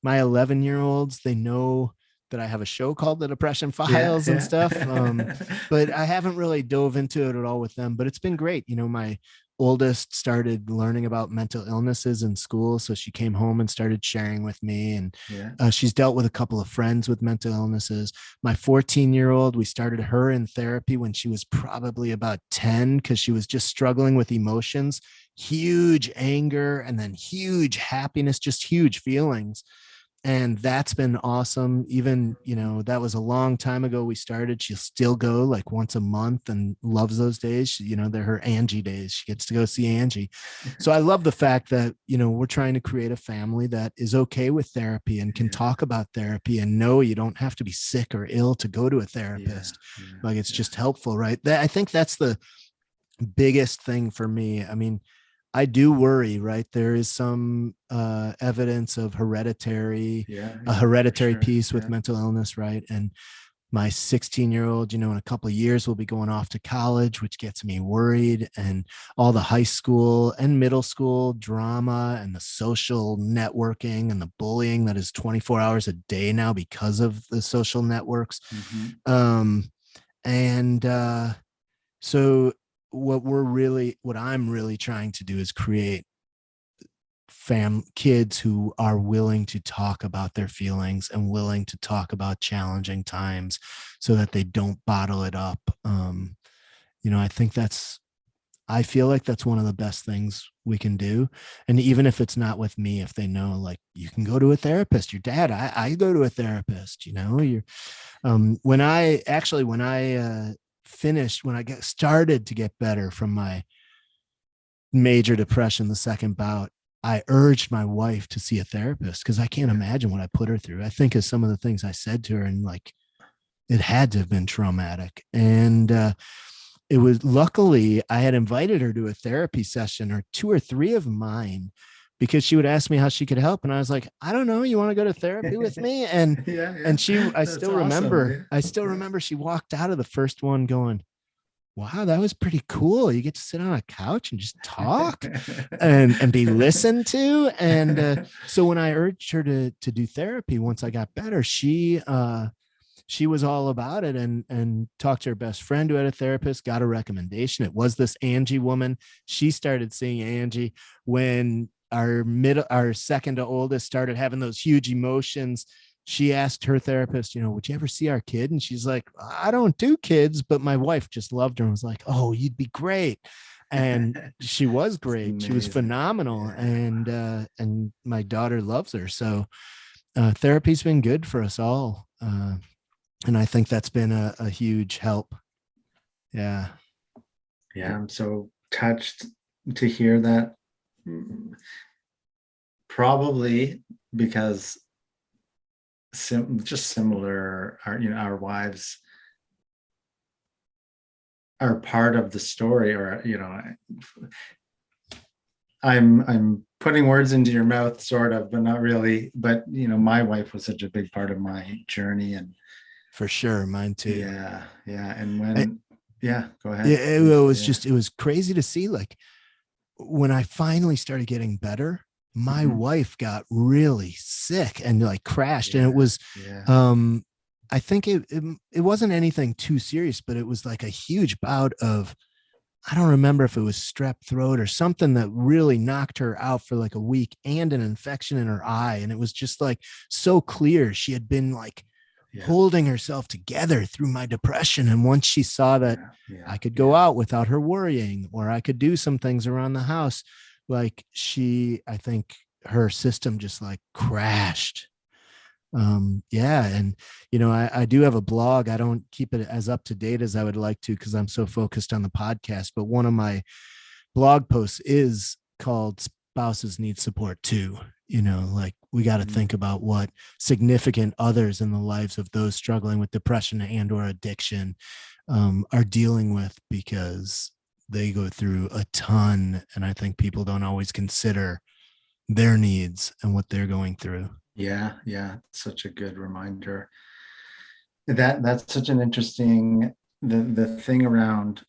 my 11 year olds, they know that I have a show called the Depression yeah, Files and yeah. stuff. Um, but I haven't really dove into it at all with them. But it's been great. You know, my oldest started learning about mental illnesses in school. So she came home and started sharing with me. And Yeah. uh, she's dealt with a couple of friends with mental illnesses. My 14 year old, we started her in therapy when she was probably about 10 because she was just struggling with emotions, huge anger, and then huge happiness, just huge feelings. And that's been awesome. Even, you know, that was a long time ago we started. She'll still go like once a month and loves those days. She- You know, they're her Angie days. She gets to go see Angie. Mm-hmm. So I love the fact that, you know, we're trying to create a family that is okay with therapy and can Yeah. talk about therapy and know you don't have to be sick or ill to go to a Yeah, therapist. yeah, Like it's yeah. just helpful, right? That I think that's the biggest thing for me. I mean, I do worry, right? There is some uh evidence of hereditary Yeah. a hereditary sure, piece with yeah. mental illness, right? And my 16 year old, you know, in a couple of years will be going off to college, which gets me worried. And all the high school and middle school drama and the social networking and the bullying that is 24 hours a day now because of the social networks. Mhm. Um, and uh, so what we're really, what I'm really trying to do is create fam kids who are willing to talk about their feelings and willing to talk about challenging times so that they don't bottle it up um you know i think that's i feel like that's one of the best things we can do. And even if it's not with me if they know like you can go to a therapist your dad i, I go to a therapist you know you're um when i actually when i uh finished when i get started to get better from my major depression the second bout I urged my wife to see a therapist because I can't imagine what I put her through. I think of some of the things I said to her and like it had to have been traumatic. And uh, it was luckily I had invited her to a therapy session or two or three of mine because she would ask me how she could help. And I was like, I don't know. You want to go to therapy with me? And Yeah, yeah. and she I That's still remember, I still remember she walked out of the first one going, Wow, that was pretty cool. You get to sit on a couch and just talk and and be listened to and uh, so when i urged her to to do therapy once i got better she uh she was all about it and and talked to her best friend who had a therapist got a recommendation it was this angie woman she started seeing angie when our middle our second to oldest started having those huge emotions. She asked her therapist you know would you ever see our kid? And she's like i don't do kids but my wife just loved her and was like oh you'd be great. And she was great. She was phenomenal Yeah. and uh and my daughter loves her. So uh therapy's been good for us all uh and i think that's been a, a huge help. Yeah. Yeah, I'm so touched to hear that. Probably because sim just similar, our, you know, our wives are part of the story or, you know, I'm, I'm putting words into your mouth sort of, but not really. But, you know, my wife was such a big part of my journey and for sure mine too yeah, yeah. And when, yeah, go ahead. Yeah, it, it was yeah. just it was crazy to see like when i finally started getting better my Mhm. wife got really sick and like crashed and it was Yeah. um i think it, it it wasn't anything too serious but it was like a huge bout of i don't remember if it was strep throat or something that really knocked her out for like a week and an infection in her eye and it was just like so clear she had been like Yeah. holding herself together through my depression and once she saw that Yeah, yeah, I could go out without her worrying, or I could do some things around the house. Like she, I think her system just like crashed. Um, yeah. And, you know, I, I do have a blog. I don't keep it as up to date as I would like to because I'm so focused on the podcast. But one of my blog posts is called Spouses Need Support Too. You know, like we got to Mhm. think about what significant others in the lives of those struggling with depression and or addiction um, are dealing with because they go through a ton and i think people don't always consider their needs and what they're going through Yeah, yeah, such a good reminder. That that's such an interesting the the thing around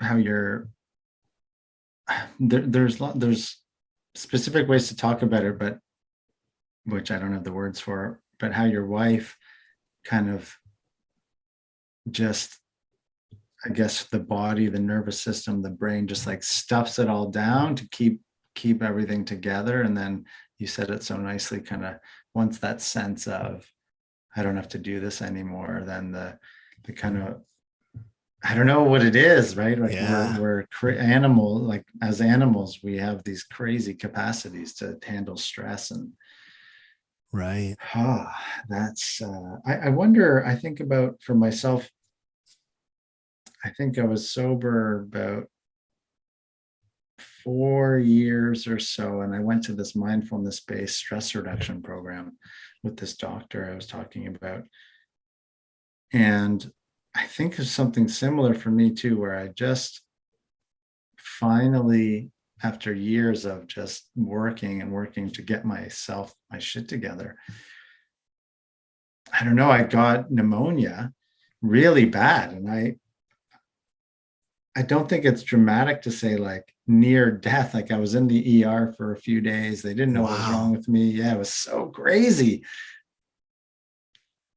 how you're there, there's lot there's specific ways to talk about it, but which I don't have the words for, but how your wife kind of just I guess the body, the nervous system, the brain just like stuffs it all down to keep keep everything together. And then you said it so nicely, kind of once that sense of I don't have to do this anymore, then the the kind of I don't know what it is, right? Like Yeah. we're, we're animal, like as animals, we have these crazy capacities to handle stress and Right. Ah, that's, uh, I, I wonder, I think about for myself. I think I was sober about four years or so, and I went to this mindfulness-based stress reduction program with this doctor I was talking about. And I think of something similar for me too, where I just finally after years of just working and working to get myself my shit together i don't know i got pneumonia really bad. And i i don't think it's dramatic to say like near death. Like i was in the er for a few days. They didn't know what was wrong with me. Yeah it was so crazy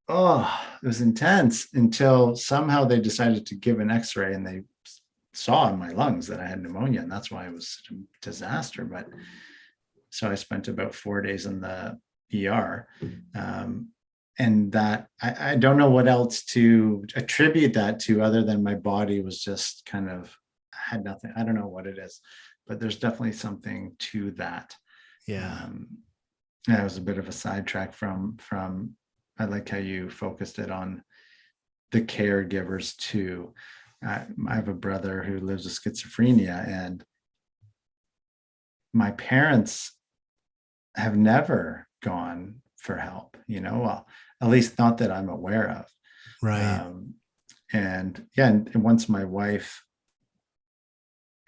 oh it was intense until somehow they decided to give an x-ray and they saw in my lungs that I had pneumonia, and that's why it was such a disaster. But so I spent about four days in the ER. Um, and that I, I don't know what else to attribute that to other than my body was just kind of had nothing. I don't know what it is, but there's definitely something to that. Yeah. Um, it was a bit of a sidetrack from from I like how you focused it on the caregivers too. I, I have a brother who lives with schizophrenia, and my parents have never gone for help. You know, well, at least not that I'm aware of. Right. Um, and yeah, and, and once my wife,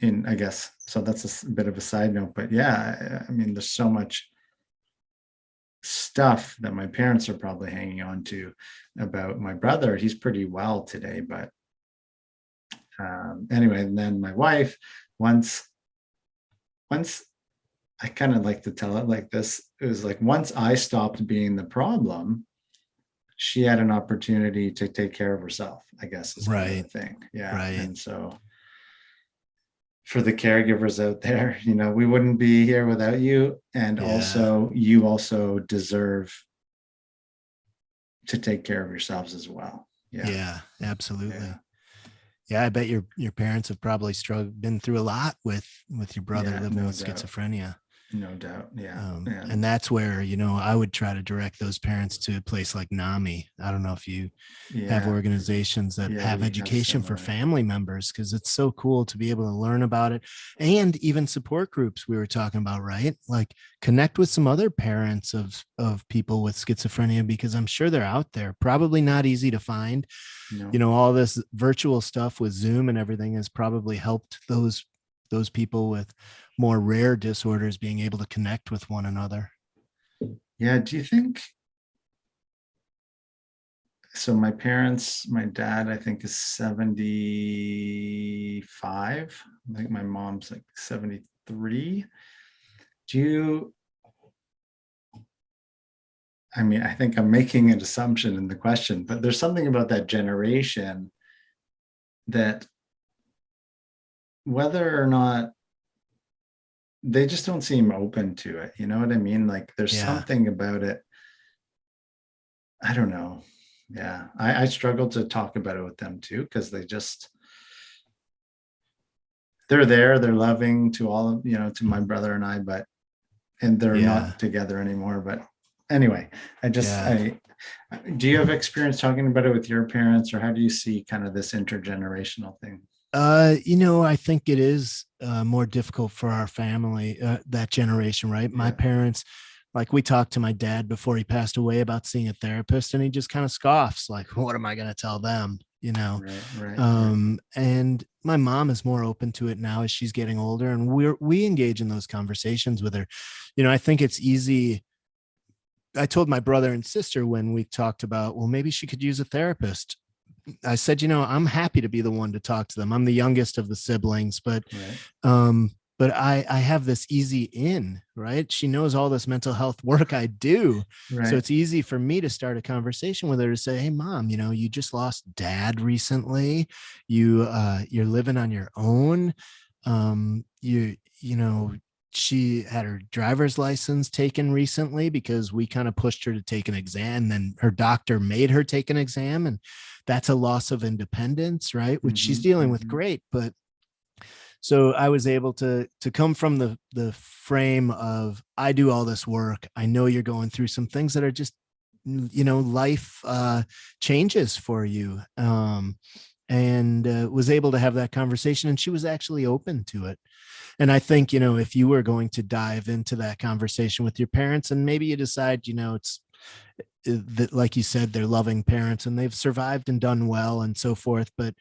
in I guess so that's a bit of a side note, but yeah, I, I mean, there's so much stuff that my parents are probably hanging on to about my brother. He's pretty well today, but um, anyway, and then my wife, once, once I kind of like to tell it like this, it was like once I stopped being the problem, she had an opportunity to take care of herself, I guess is kind of Right. the thing. Yeah. Right. And so for the caregivers out there, you know, we wouldn't be here without you. And Yeah. also you also deserve to take care of yourselves as well. Yeah. Yeah. absolutely. Yeah. Yeah. I bet your your parents have probably struggled been through a lot with with your brother Yeah, living no with doubt. schizophrenia. No doubt. Yeah. Um, yeah. and that's where, you know, I would try to direct those parents to a place like NAMI. I don't know if you have organizations that Yeah, have we have education for family members because it's so cool to be able to learn about it and even support groups we were talking about right like connect with some other parents of of people with schizophrenia because i'm sure they're out there probably not easy to find No. you know all this virtual stuff with zoom and everything has probably helped those those people with more rare disorders being able to connect with one another Yeah, do you think? So my parents, my dad, I think is 75. I think my mom's like 73. Do you? I mean, I think I'm making an assumption in the question, but there's something about that generation that whether or not they just don't seem open to it. You know what I mean? Like there's Yeah. something about it. I don't know. Yeah. I, I struggle to talk about it with them too, because they just they're there, they're loving to all of, you know, to my brother and I, but and they're Yeah. not together anymore. But anyway, I just Yeah. I do you have experience talking about it with your parents or how do you see kind of this intergenerational thing? Uh, you know, I think it is uh, more difficult for our family, uh, that generation, right? My parents, like we talked to my dad before he passed away about seeing a therapist, and he just kind of scoffs, like, "What am I going to tell them?" You know. Right, right. right. Um, and my mom is more open to it now as she's getting older, and we're we engage in those conversations with her. You know, I think it's easy. I told my brother and sister when we talked about, well, maybe she could use a therapist. I said, you know, I'm happy to be the one to talk to them. I'm the youngest of the siblings, but right. um, but I I have this easy in, right? She knows all this mental health work I do. Right. So it's easy for me to start a conversation with her to say, "Hey, mom, you know, you just lost dad recently. You uh, you're living on your own. Um, you you know, she had her driver's license taken recently because we kind of pushed her to take an exam. Then her doctor made her take an exam, and that's a loss of independence, right? Which she's Mhm, dealing with mhm. great, but so I was able to to come from the the frame of I do all this work. I know you're going through some things that are just you know life uh changes for you um and uh, was able to have that conversation and she was actually open to it and i think you know if you were going to dive into that conversation with your parents and maybe you decide you know it's that like you said they're loving parents and they've survived and done well and so forth but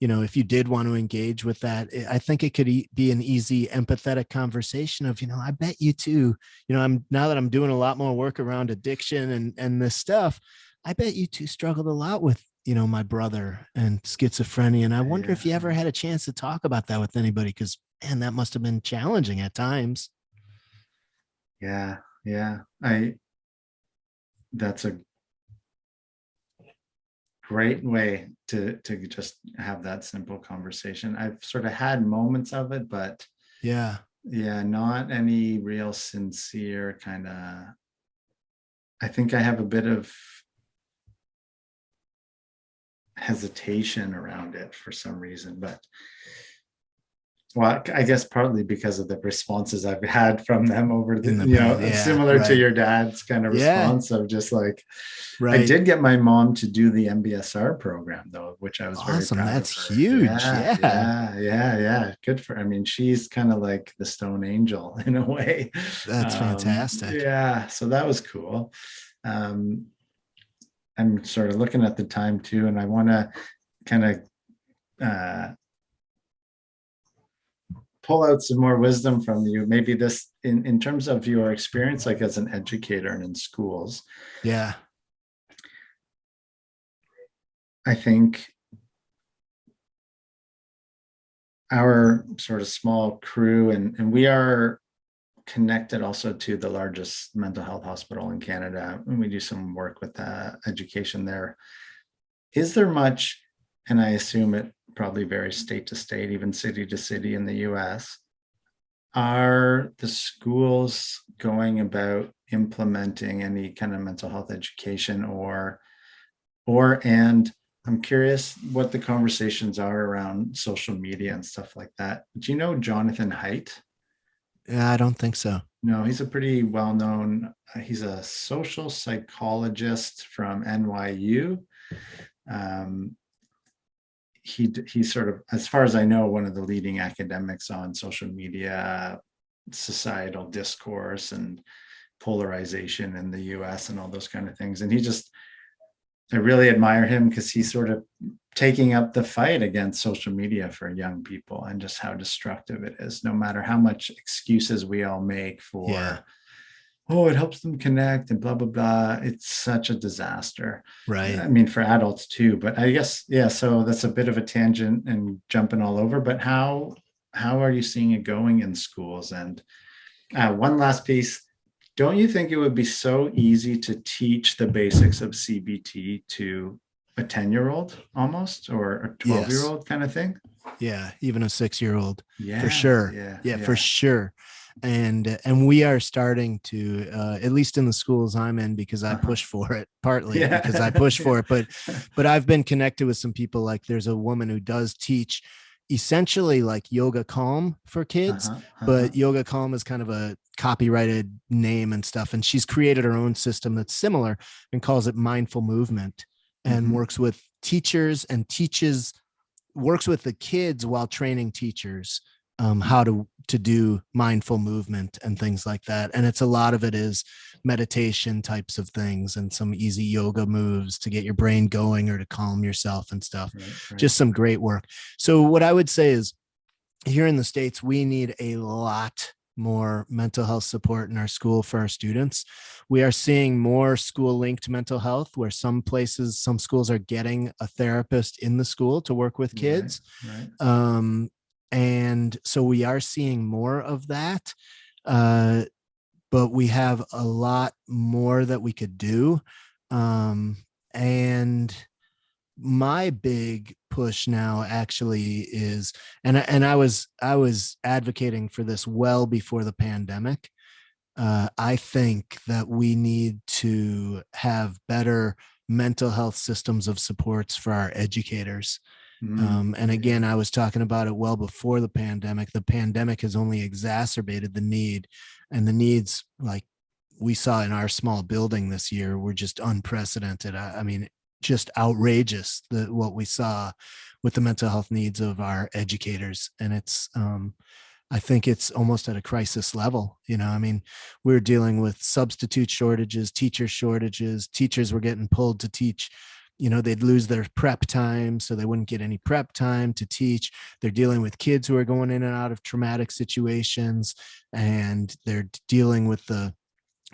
you know if you did want to engage with that i think it could e- be an easy empathetic conversation of you know i bet you too you know i'm now that i'm doing a lot more work around addiction and and this stuff i bet you two struggled a lot with you know my brother and schizophrenia and i wonder if you ever had a chance to talk about that with anybody because man that must have been challenging at times Yeah, yeah. I that's a great way to to just have that simple conversation. I've sort of had moments of it, but yeah yeah, not any real sincere kind of I think I have a bit of hesitation around it for some reason, but well, I guess partly because of the responses I've had from them over the, the you know, yeah, similar to your dad's kind of Yeah. response of just like, right I did get my mom to do the MBSR program though, which I was very Awesome, that's huge, Yeah, yeah. yeah, yeah, yeah. Good for. I mean, she's kind of like the stone angel in a way. That's Um, fantastic. Yeah, so that was cool. Um, I'm sort of looking at the time too, and I want to kind of uh, pull out some more wisdom from you. Maybe this in in terms of your experience, like as an educator and in schools. yeah I think our sort of small crew and, and we are connected also to the largest mental health hospital in Canada. And we do some work with uh, education there. Is there much, and I assume it probably varies state to state, even city to city in the US, are the schools going about implementing any kind of mental health education or or and I'm curious what the conversations are around social media and stuff like that. Do you know Jonathan Haidt? yeah i don't think so No, he's a pretty well-known, uh, he's a social psychologist from NYU. Um, he, he's sort of, as far as I know, one of the leading academics on social media, societal discourse and polarization in the US and all those kind of things. And he just, I really admire him because he's sort of taking up the fight against social media for young people and just how destructive it is, no matter how much excuses we all make for, Yeah. Oh, it helps them connect and blah, blah, blah. It's such a disaster. right I mean, for adults too, but I guess, yeah, so that's a bit of a tangent and jumping all over, but how, how are you seeing it going in schools? And uh, one last piece, don't you think it would be so easy to teach the basics of CBT to a 10 year old almost, or a 12 year old kind of thing? yeah even a six year old Yeah. For sure. Yeah. yeah, for sure and and we are starting to uh, at least in the schools i'm in because i Uh-huh. push for it partly Yeah. because i push for it but but i've been connected with some people like there's a woman who does teach essentially like yoga calm for kids Uh-huh, but uh-huh. yoga calm is kind of a copyrighted name and stuff and she's created her own system that's similar and calls it mindful movement and Mhm. works with teachers and teaches works with the kids while training teachers um, how to to do mindful movement and things like that and it's a lot of it is meditation types of things and some easy yoga moves to get your brain going or to calm yourself and stuff Right, right. just some great work. So what I would say is here in the States, we need a lot more mental health support in our school for our students. We are seeing more school linked mental health where some places, some schools are getting a therapist in the school to work with Right, kids. Right. Um, and so we are seeing more of that. Uh, but we have a lot more that we could do. Um, and my big push now actually is, and, I- and I was, I was advocating for this well before the pandemic. Uh, I think that we need to have better mental health systems of supports for our educators. Mm, Um, and again, I was talking about it well before the pandemic. The pandemic has only exacerbated the need and the needs like we saw in our small building this year were just unprecedented. I, I mean, just outrageous what we saw with the mental health needs of our educators. And it's um I think it's almost at a crisis level. You know, I mean, we're dealing with substitute shortages, teacher shortages, teachers were getting pulled to teach you know they'd lose their prep time so they wouldn't get any prep time to teach. They're dealing with kids who are going in and out of traumatic situations and they're dealing with the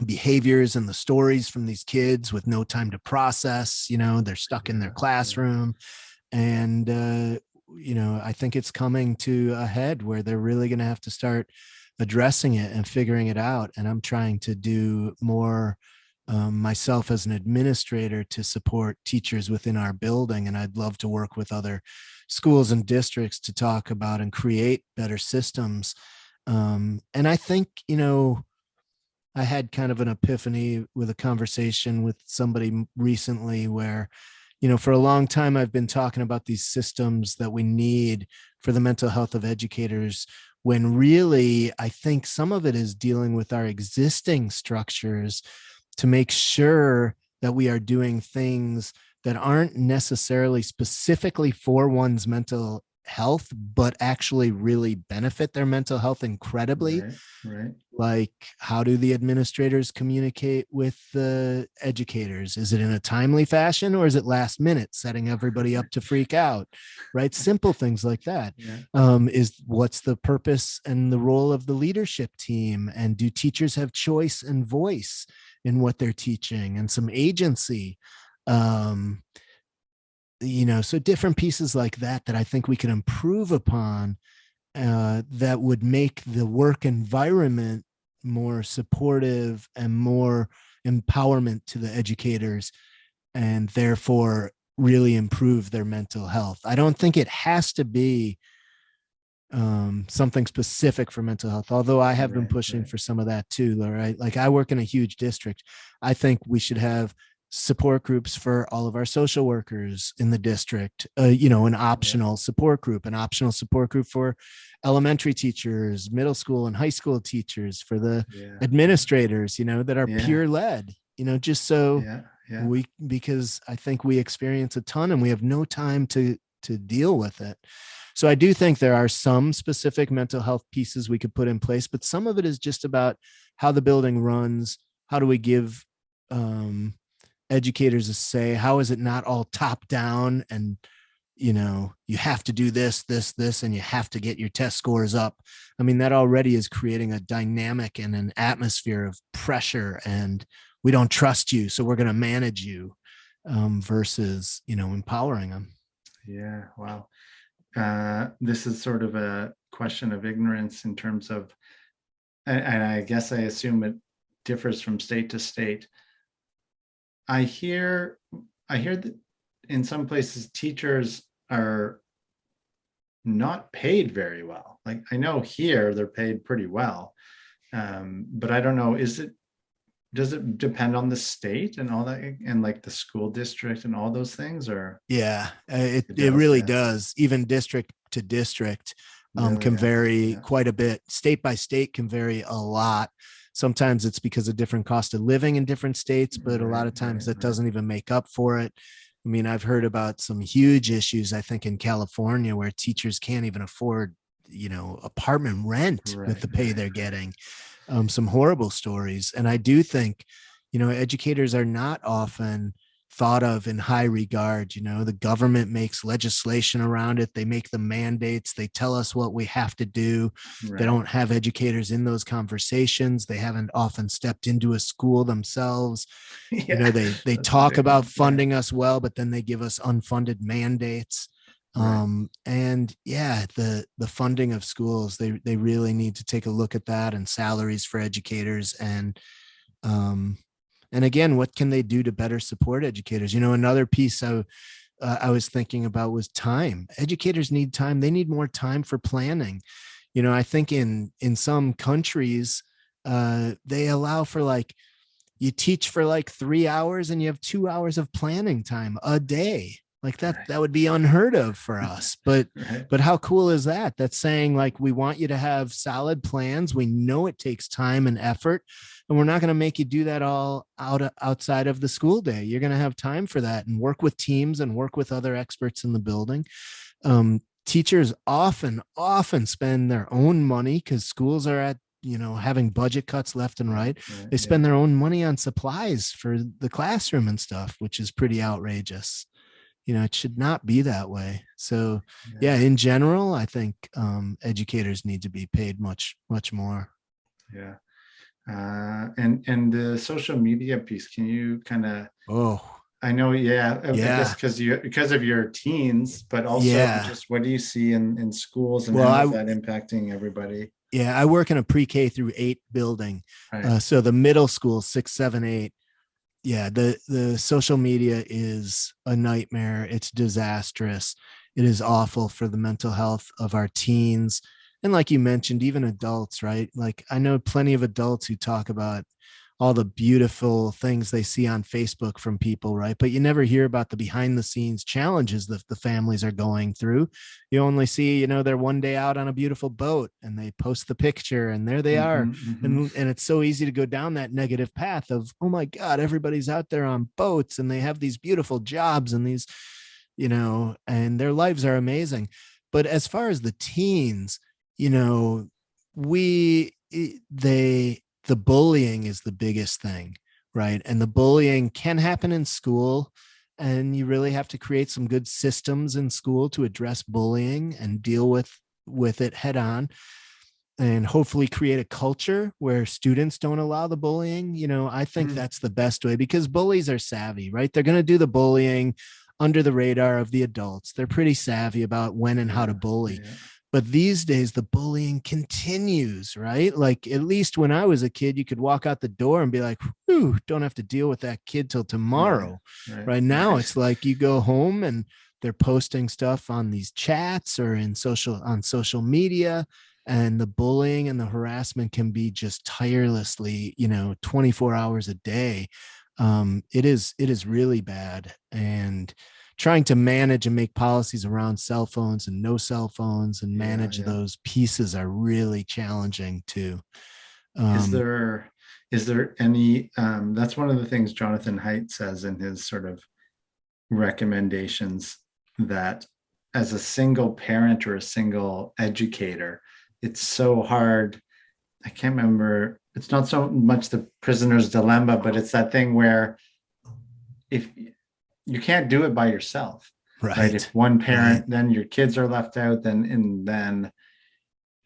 behaviors and the stories from these kids with no time to process you know they're stuck in their classroom. And uh you know i think it's coming to a head where they're really going to have to start addressing it and figuring it out and i'm trying to do more um, myself as an administrator to support teachers within our building and i'd love to work with other schools and districts to talk about and create better systems. Um, and i think you know i had kind of an epiphany with a conversation with somebody recently where you know for a long time i've been talking about these systems that we need for the mental health of educators when really i think some of it is dealing with our existing structures to make sure that we are doing things that aren't necessarily specifically for one's mental health, but actually really benefit their mental health incredibly. Right, right. Like, how do the administrators communicate with the educators? Is it in a timely fashion or is it last minute, setting everybody up to freak out? Right? Simple things like that Yeah. um, is what's the purpose and the role of the leadership team and do teachers have choice and voice in what they're teaching and some agency um, you know so different pieces like that that i think we can improve upon uh, that would make the work environment more supportive and more empowerment to the educators and therefore really improve their mental health. I don't think it has to be um something specific for mental health although i have been pushing right. for some of that too right like i work in a huge district i think we should have support groups for all of our social workers in the district uh, you know an optional support group an optional support group for elementary teachers middle school and high school teachers for the Yeah. administrators you know that are Yeah. peer led you know just so Yeah. Yeah. we because i think we experience a ton and we have no time to to deal with it. So i do think there are some specific mental health pieces we could put in place but some of it is just about how the building runs. How do we give um educators a say? How is it not all top down and you know you have to do this this this and you have to get your test scores up? I mean that already is creating a dynamic and an atmosphere of pressure and we don't trust you so we're going to manage you um, versus you know empowering them Yeah, wow. Uh, this is sort of a question of ignorance in terms of, and, and I guess I assume it differs from state to state. I hear, I hear that in some places teachers are not paid very well. Like I know here they're paid pretty well. Um, but I don't know, is it, does it depend on the state and all that and like the school district and all those things or? yeah uh, it, It it really yeah. does even district to district um, Really, can vary yeah. quite a bit state by state can vary a lot sometimes it's because of different cost of living in different states but a lot of times right, that right. doesn't even make up for it i mean i've heard about some huge issues i think in california where teachers can't even afford you know apartment rent with the pay right, they're getting um, some horrible stories. And i do think you know educators are not often thought of in high regard you know the government makes legislation around it. They make the mandates. They tell us what we have to do. They don't have educators in those conversations. They haven't often stepped into a school themselves. You know they they that's talk right, about yeah. funding us well but then they give us unfunded mandates. Right. Um, and yeah, the the funding of schools, they they really need to take a look at that and salaries for educators and um and again, what can they do to better support educators? You know, another piece I uh, I was thinking about was time. Educators need time. They need more time for planning. You know, I think in in some countries, uh, they allow for like you teach for like three hours and you have two hours of planning time a day. Like that, that would be unheard of for us. But Right. but how cool is that? That's saying like we want you to have solid plans. We know it takes time and effort, and we're not going to make you do that all out outside of the school day. You're going to have time for that and work with teams and work with other experts in the building. Um, teachers often often spend their own money because schools are at you know having budget cuts left and right. Yeah, They yeah. spend their own money on supplies for the classroom and stuff, which is pretty outrageous. You know, it should not be that way. So yeah in general i think um, educators need to be paid much much more Yeah. Uh, and, and the social media piece, can you kind of, oh I know, yeah, Yeah. because you, because of your teens, but also Yeah. just what do you see in, in schools and Well, how is I- that impacting everybody? yeah i work in a pre-k through eight building Right. uh, so the middle school six seven eight yeah the the social media is a nightmare. It's disastrous. It is awful for the mental health of our teens. And like you mentioned even adults right? Like i know plenty of adults who talk about all the beautiful things they see on facebook from people right? But you never hear about the behind the scenes challenges that the families are going through. You only see you know they're one day out on a beautiful boat and they post the picture and there they are. Mhm, mhm. and and it's so easy to go down that negative path of oh my god everybody's out there on boats and they have these beautiful jobs and these you know and their lives are amazing. But as far as the teens you know we they the bullying is the biggest thing right and the bullying can happen in school and you really have to create some good systems in school to address bullying and deal with with it head on and hopefully create a culture where students don't allow the bullying you know i think Mhm. that's the best way because bullies are savvy right they're going to do the bullying under the radar of the adults they're pretty savvy about when and how to bully yeah. But these days the bullying continues right? Like at least when i was a kid you could walk out the door and be like Whew, don't have to deal with that kid till tomorrow. right now it's like you go home and they're posting stuff on these chats or in social on social media and the bullying and the harassment can be just tirelessly you know 24 hours a day. Um, it is it is really bad and trying to manage and make policies around cell phones and no cell phones and manage yeah. those pieces are really challenging too Is Um, there, is there any, um, that's one of the things Jonathan Haidt says in his sort of recommendations that as a single parent or a single educator, it's so hard. I can't remember, it's not so much the prisoner's dilemma, but it's that thing where if you can't do it by yourself, right? right If one parent, then your kids are left out, then and then.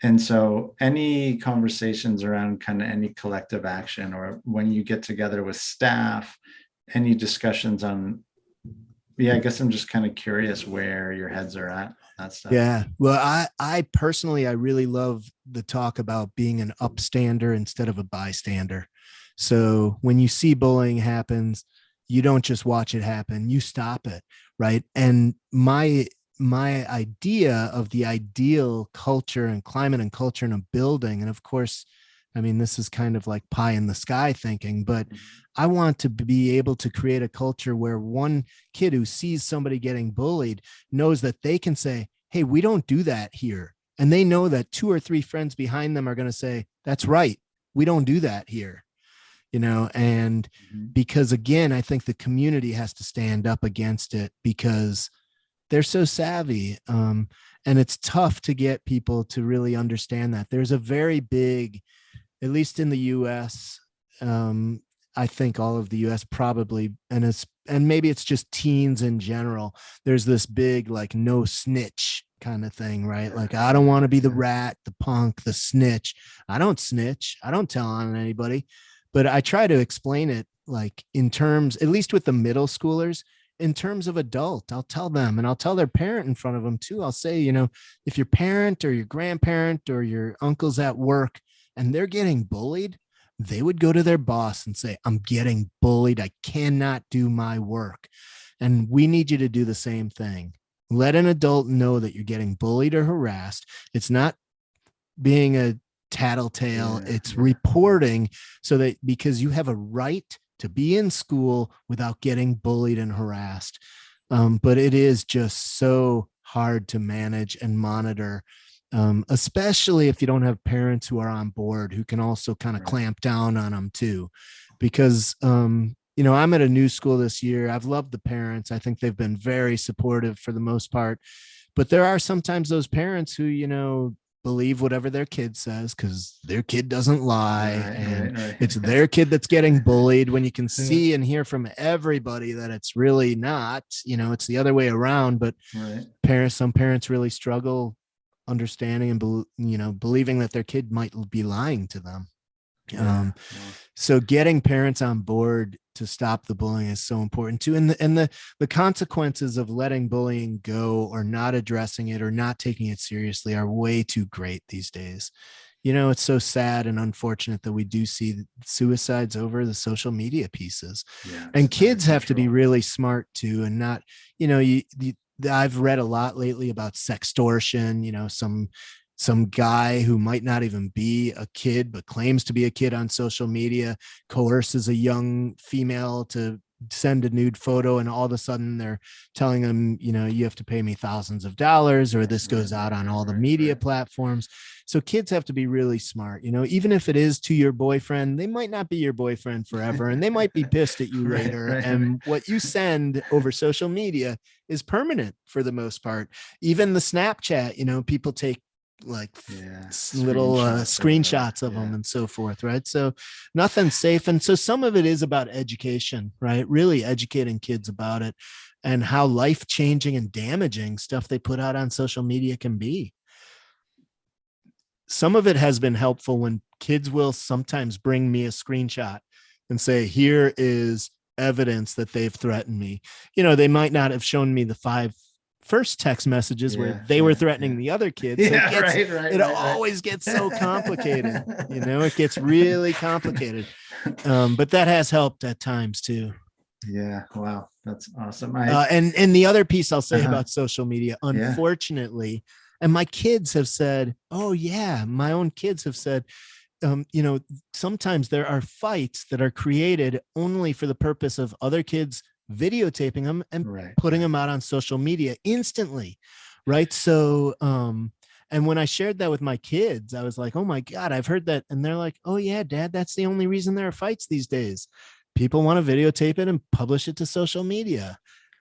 And so any conversations around kind of any collective action or when you get together with staff, any discussions on, yeah, I guess I'm just kind of curious where your heads are at, that stuff. Yeah. Well, I I personally I really love the talk about being an upstander instead of a bystander. So when you see bullying happens, you don't just watch it happen, you stop it, right? And my my idea of the ideal culture and climate and culture in a building and of course I mean this is kind of like pie in the sky thinking, but mm-hmm. I want to be able to create a culture where one kid who sees somebody getting bullied knows that they can say, Hey, we don't do that here. And they know that two or three friends behind them are going to say, That's right. We don't do that here. You know, and Mhm. because again, I think the community has to stand up against it because they're so savvy. Um, and it's tough to get people to really understand that. There's a very big, at least in the US, um, I think all of the US probably, and it's and maybe it's just teens in general. There's this big like no snitch kind of thing, right? Like I don't want to be the rat, the punk, the snitch. I don't snitch. I don't tell on anybody. But I try to explain it like in terms, at least with the middle schoolers, in terms of adult, I'll tell them and I'll tell their parent in front of them too. I'll say, you know, if your parent or your grandparent or your uncle's at work and they're getting bullied, they would go to their boss and say, I'm getting bullied. I cannot do my work. And we need you to do the same thing. Let an adult know that you're getting bullied or harassed. It's not being a tattletale, Yeah, it's yeah. reporting so that because you have a right to be in school without getting bullied and harassed. Um, but it is just so hard to manage and monitor, um, especially if you don't have parents who are on board who can also kind of Right. clamp down on them too. Because, um, you know, I'm at a new school this year. I've loved the parents. I think they've been very supportive for the most part. But there are sometimes those parents who, you know, believe whatever their kid says because their kid doesn't lie Right, and right, right. it's their kid that's getting bullied when you can see and hear from everybody that it's really not you know it's the other way around but parents some parents really struggle understanding and you know believing that their kid might be lying to them Yeah, um yeah. so getting parents on board to stop the bullying is so important too and the, and the the consequences of letting bullying go or not addressing it or not taking it seriously are way too great these days. You know it's so sad and unfortunate that we do see suicides over the social media pieces. Yeah, and kids have to be really smart too and not you know you, you i've read a lot lately about sextortion you know some some guy who might not even be a kid but claims to be a kid on social media coerces a young female to send a nude photo and all of a sudden they're telling them you know you have to pay me thousands of dollars or this goes out on all the media platforms. So kids have to be really smart you know even if it is to your boyfriend they might not be your boyfriend forever and they might be pissed at you Right, later right, and what you send over social media is permanent for the most part. Even the snapchat you know people take like Yeah, little uh, screenshots whatever, screenshots of them yeah. and so forth right? So nothing's safe and so some of it is about education right? Really educating kids about it and how life changing and damaging stuff they put out on social media can be. Some of it has been helpful when kids will sometimes bring me a screenshot and say here is evidence that they've threatened me. You know they might not have shown me the five first text messages Yeah, where they were threatening yeah. the other kids so it gets- right, right. it right, always gets so complicated you know it gets really complicated um but that has helped at times too Yeah, wow, that's awesome. I uh, and and the other piece i'll say Uh-huh. about social media Yeah. unfortunately and my kids have said oh yeah my own kids have said um, you know sometimes there are fights that are created only for the purpose of other kids videotaping them and right. putting them out on social media instantly right? So um and when i shared that with my kids i was like oh my god i've heard that and they're like oh yeah dad that's the only reason there are fights these days. People want to videotape it and publish it to social media.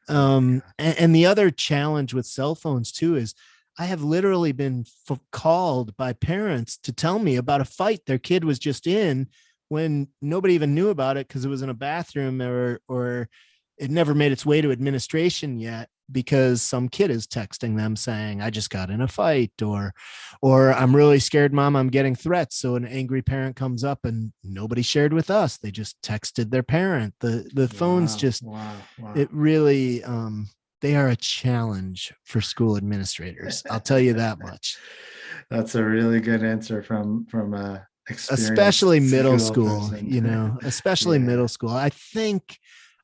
Um and, and the other challenge with cell phones too is i have literally been f- called by parents to tell me about a fight their kid was just in when nobody even knew about it because it was in a bathroom or or it never made its way to administration yet because some kid is texting them saying i just got in a fight or or i'm really scared mom i'm getting threats so an angry parent comes up and nobody shared with us they just texted their parent the the phones Wow, just wow, wow. it really um they are a challenge for school administrators i'll tell you that much That's a really good answer from from a especially middle school person. you know especially Yeah. middle school i think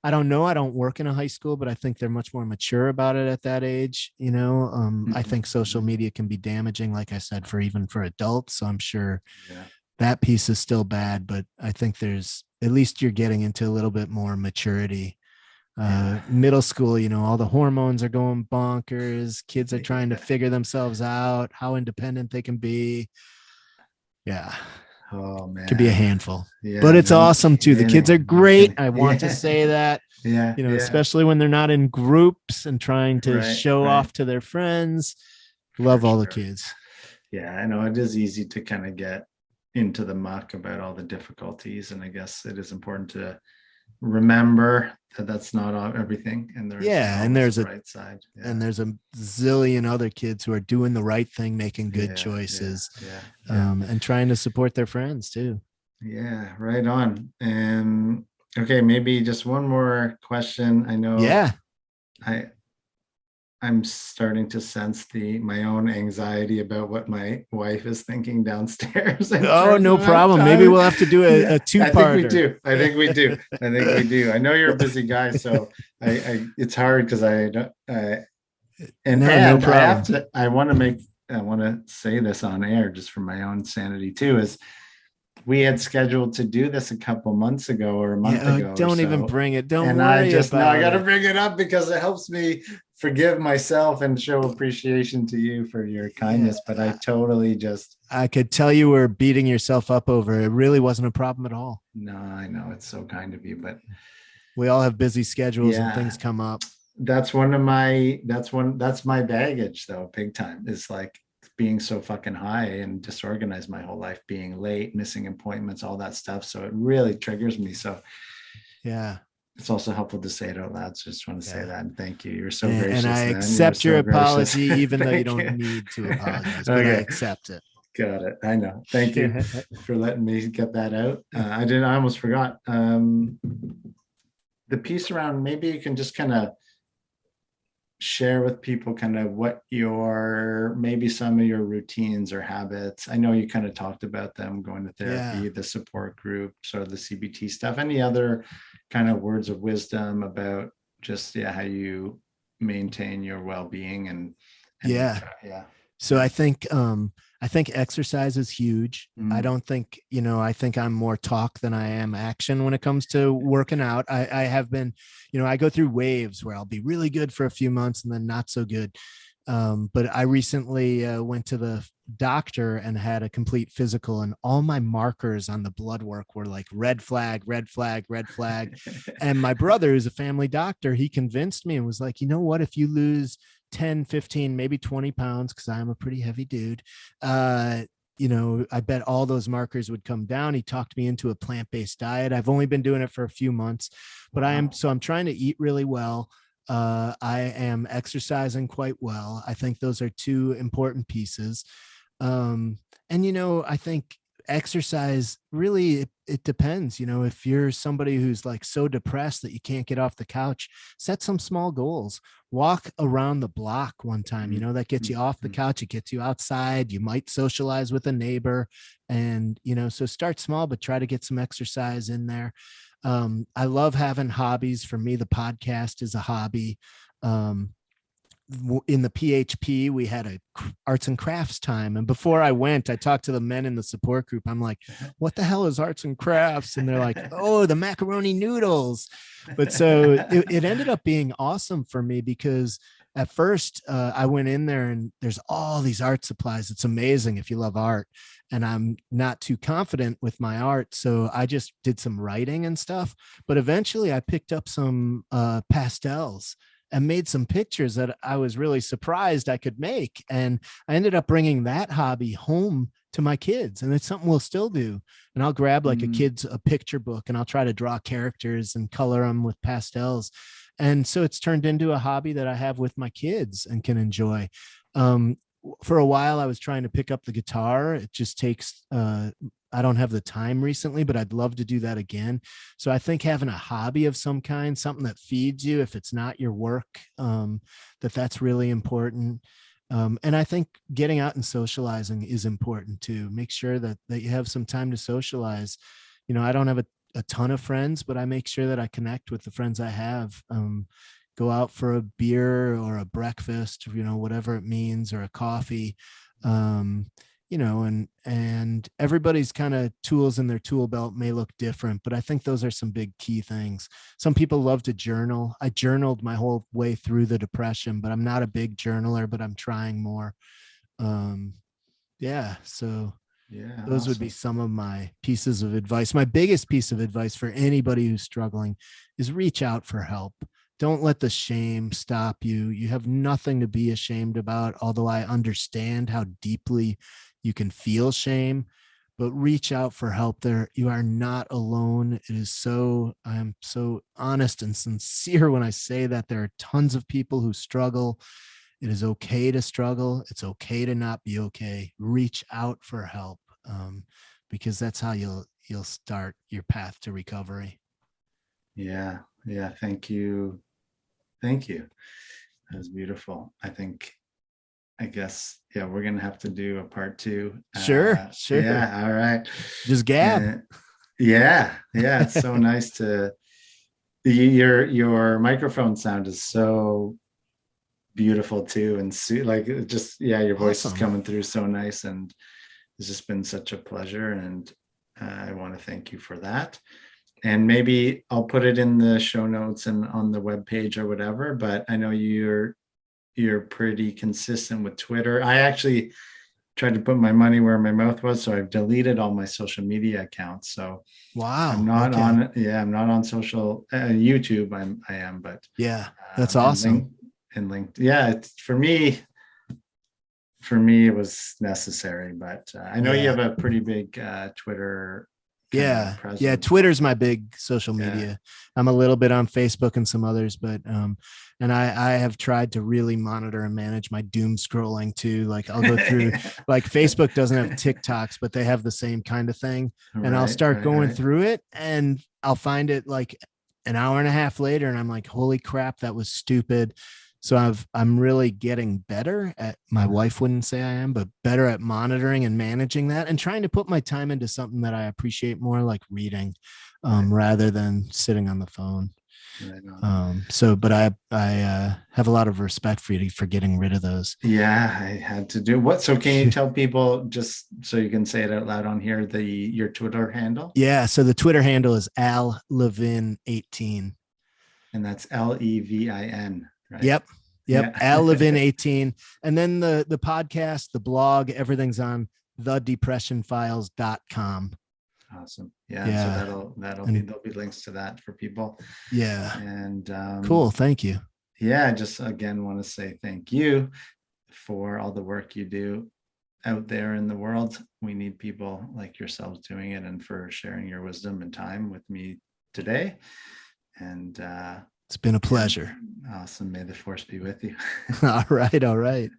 i don't know i don't work in a high school but i think they're much more mature about it at that age you know um i Mhm, think social mhm. media can be damaging like i said for even for adults so i'm sure yeah. that piece is still bad but i think there's at least you're getting into a little bit more maturity uh Yeah. middle school you know all the hormones are going bonkers kids are trying to figure themselves out how independent they can be yeah Oh man. could be a handful Yeah, but it's awesome too. The kids are great. I want to say that, Yeah. you know, yeah. especially when they're not in groups and trying to Right, show right. off to their friends. Love For all the kids. Yeah, I know it is easy to kind of get into the muck about all the difficulties, and I guess it is important to remember that that's not everything, and there's Yeah, and there's a- right side. Yeah. And there's a zillion other kids who are doing the right thing, making good Yeah, choices, yeah. um, and trying to support their friends too. Yeah, right on. And okay, maybe just one more question. I know Yeah. I, I'm starting to sense the, my own anxiety about what my wife is thinking downstairs. Oh, no problem. Maybe we'll have to do a, Yeah, a I think we do. I think we do. I think we do. I know you're a busy guy, so I, I it's hard because I don't. I, and No, no and I have problem. to. I want to make. I want to say this on air just for my own sanity too. Is we had scheduled to do this a couple months ago or a month Yeah, uh, ago. don't even bring it. Don't and worry I just no, about I got to bring it up because it helps me forgive myself and show appreciation to you for your kindness. But I totally just I could tell you were beating yourself up over it. It really wasn't a problem at all. no, I know it's so kind of you, but We all have busy schedules and things come up. that's one of my that's one that's my baggage though big time is like being so fucking high and disorganized my whole life being late missing appointments all that stuff so it really triggers me so Yeah. It's also helpful to say it out loud so I just want to say that and thank you you're so and, gracious and I. You're accept so your gracious. apology, even though you don't need to apologize, but I accept it. got it i know thank you for letting me get that out. Uh, I didn't, I almost forgot. Um, the piece around, maybe you can just kind of share with people kind of what your, maybe some of your routines or habits. I know you kind of talked about them going to therapy, the support groups or the CBT stuff. Any other kind of words of wisdom about just, yeah, how you maintain your well-being and, and Yeah. yeah. So I think um I think exercise is huge. I Mm. don't think, you know, I think I'm more talk than I am action when it comes to working out. I, I have been, you know, I go through waves where I'll be really good for a few months and then not so good. Um, but I recently uh, went to the doctor and had a complete physical, and all my markers on the blood work were like red flag, red flag, red flag. And my brother who's a family doctor he convinced me and was like you know what? If you lose 10 15 maybe 20 pounds because i'm a pretty heavy dude uh you know i bet all those markers would come down. He talked me into a plant-based diet. I've only been doing it for a few months but i am so i'm trying to eat really well. Uh i am exercising quite well. I think those are two important pieces um and you know i think exercise really it, it depends you know if you're somebody who's like so depressed that you can't get off the couch set some small goals. Walk around the block one time you know that gets you off the Mhm. couch it gets you outside you might socialize with a neighbor and you know so start small but try to get some exercise in there. Um i love having hobbies. For me the podcast is a hobby. Um in the PHP, we had a arts and crafts time. And before I went, I talked to the men in the support group. I'm like, what the hell is arts and crafts? And they're like, oh, the macaroni noodles. But so it, it ended up being awesome for me because at first uh, I went in there and there's all these art supplies. It's amazing if you love art. And I'm not too confident with my art. So I just did some writing and stuff. But eventually I picked up some uh, pastels and made some pictures that I was really surprised I could make. And I ended up bringing that hobby home to my kids. And it's something we'll still do. And I'll grab like Mhm. a kid's a picture book and I'll try to draw characters and color them with pastels. And so it's turned into a hobby that I have with my kids and can enjoy. Um, for a while, I was trying to pick up the guitar. It just takes, uh, I don't have the time recently, but I'd love to do that again. So I think having a hobby of some kind, something that feeds you, if it's not your work, um, that that's really important. Um, and I think getting out and socializing is important too. Make sure that that you have some time to socialize. You know, I don't have a, a ton of friends, but I make sure that I connect with the friends I have. Um, go out for a beer or a breakfast, you know, whatever it means, or a coffee. Um, you know and and everybody's kind of tools in their tool belt may look different but i think those are some big key things some people love to journal i journaled my whole way through the depression but i'm not a big journaler but i'm trying more um yeah so Yeah. those would be some of my pieces of advice my biggest piece of advice for anybody who's struggling is reach out for help don't let the shame stop you. You have nothing to be ashamed about although i understand how deeply you can feel shame but reach out for help there. You are not alone. It is so i'm so honest and sincere when i say that there are tons of people who struggle. It is okay to struggle. It's okay to not be okay. Reach out for help um, because that's how you'll you'll start your path to recovery. Yeah, yeah. Thank you. Thank you. That was beautiful. I think, I guess, yeah, we're gonna have to do a part two. Sure, Uh, sure. Yeah, all right. Just gab. Uh, Yeah, yeah, it's so nice to, your, your microphone sound is so beautiful too and see like just, yeah, your voice is coming through so nice and it's just been such a pleasure and uh, I want to thank you for that. And maybe I'll put it in the show notes and on the web page or whatever, but I know you're you're pretty consistent with Twitter. I actually tried to put my money where my mouth was, so I've deleted all my social media accounts. So Wow. I'm not okay. on, yeah, I'm not on social, uh, YouTube, I'm, I am, but. Yeah. That's um, and awesome. Link- And linked, yeah, it's, for me, for me, it was necessary, but uh, I know you have a pretty big uh, Twitter. Yeah. Yeah. Twitter's my big social Yeah. media. I'm a little bit on Facebook and some others, but um, and I I have tried to really monitor and manage my doom scrolling too. Like I'll go through like Facebook doesn't have TikToks, but they have the same kind of thing. and I'll start right, going right. through it and I'll find it like an hour and a half later and I'm like, holy crap, that was stupid. So I've I'm really getting better at my wife wouldn't say I am, but better at monitoring and managing that and trying to put my time into something that I appreciate more like reading um, rather than sitting on the phone. Right on. Um, so but I I uh, have a lot of respect for you for getting rid of those. Yeah, I had to do what? So can you tell people just so you can say it out loud on here, the your Twitter handle? Yeah. So the Twitter handle is Al Levin 18. And that's L E V I N, right? Yep. Yep. Yeah. Al Levin 18. And then the the podcast, the blog, everything's on thedepressionfiles.com. Awesome. Yeah. Yeah. So that'll that'll be there'll be links to that for people. Yeah. And um Cool. Thank you. yeah, I just again want to say thank you for all the work you do out there in the world. We need people like yourselves doing it and for sharing your wisdom and time with me today. And uh It's been a pleasure. awesome. May the force be with you. all right. All right.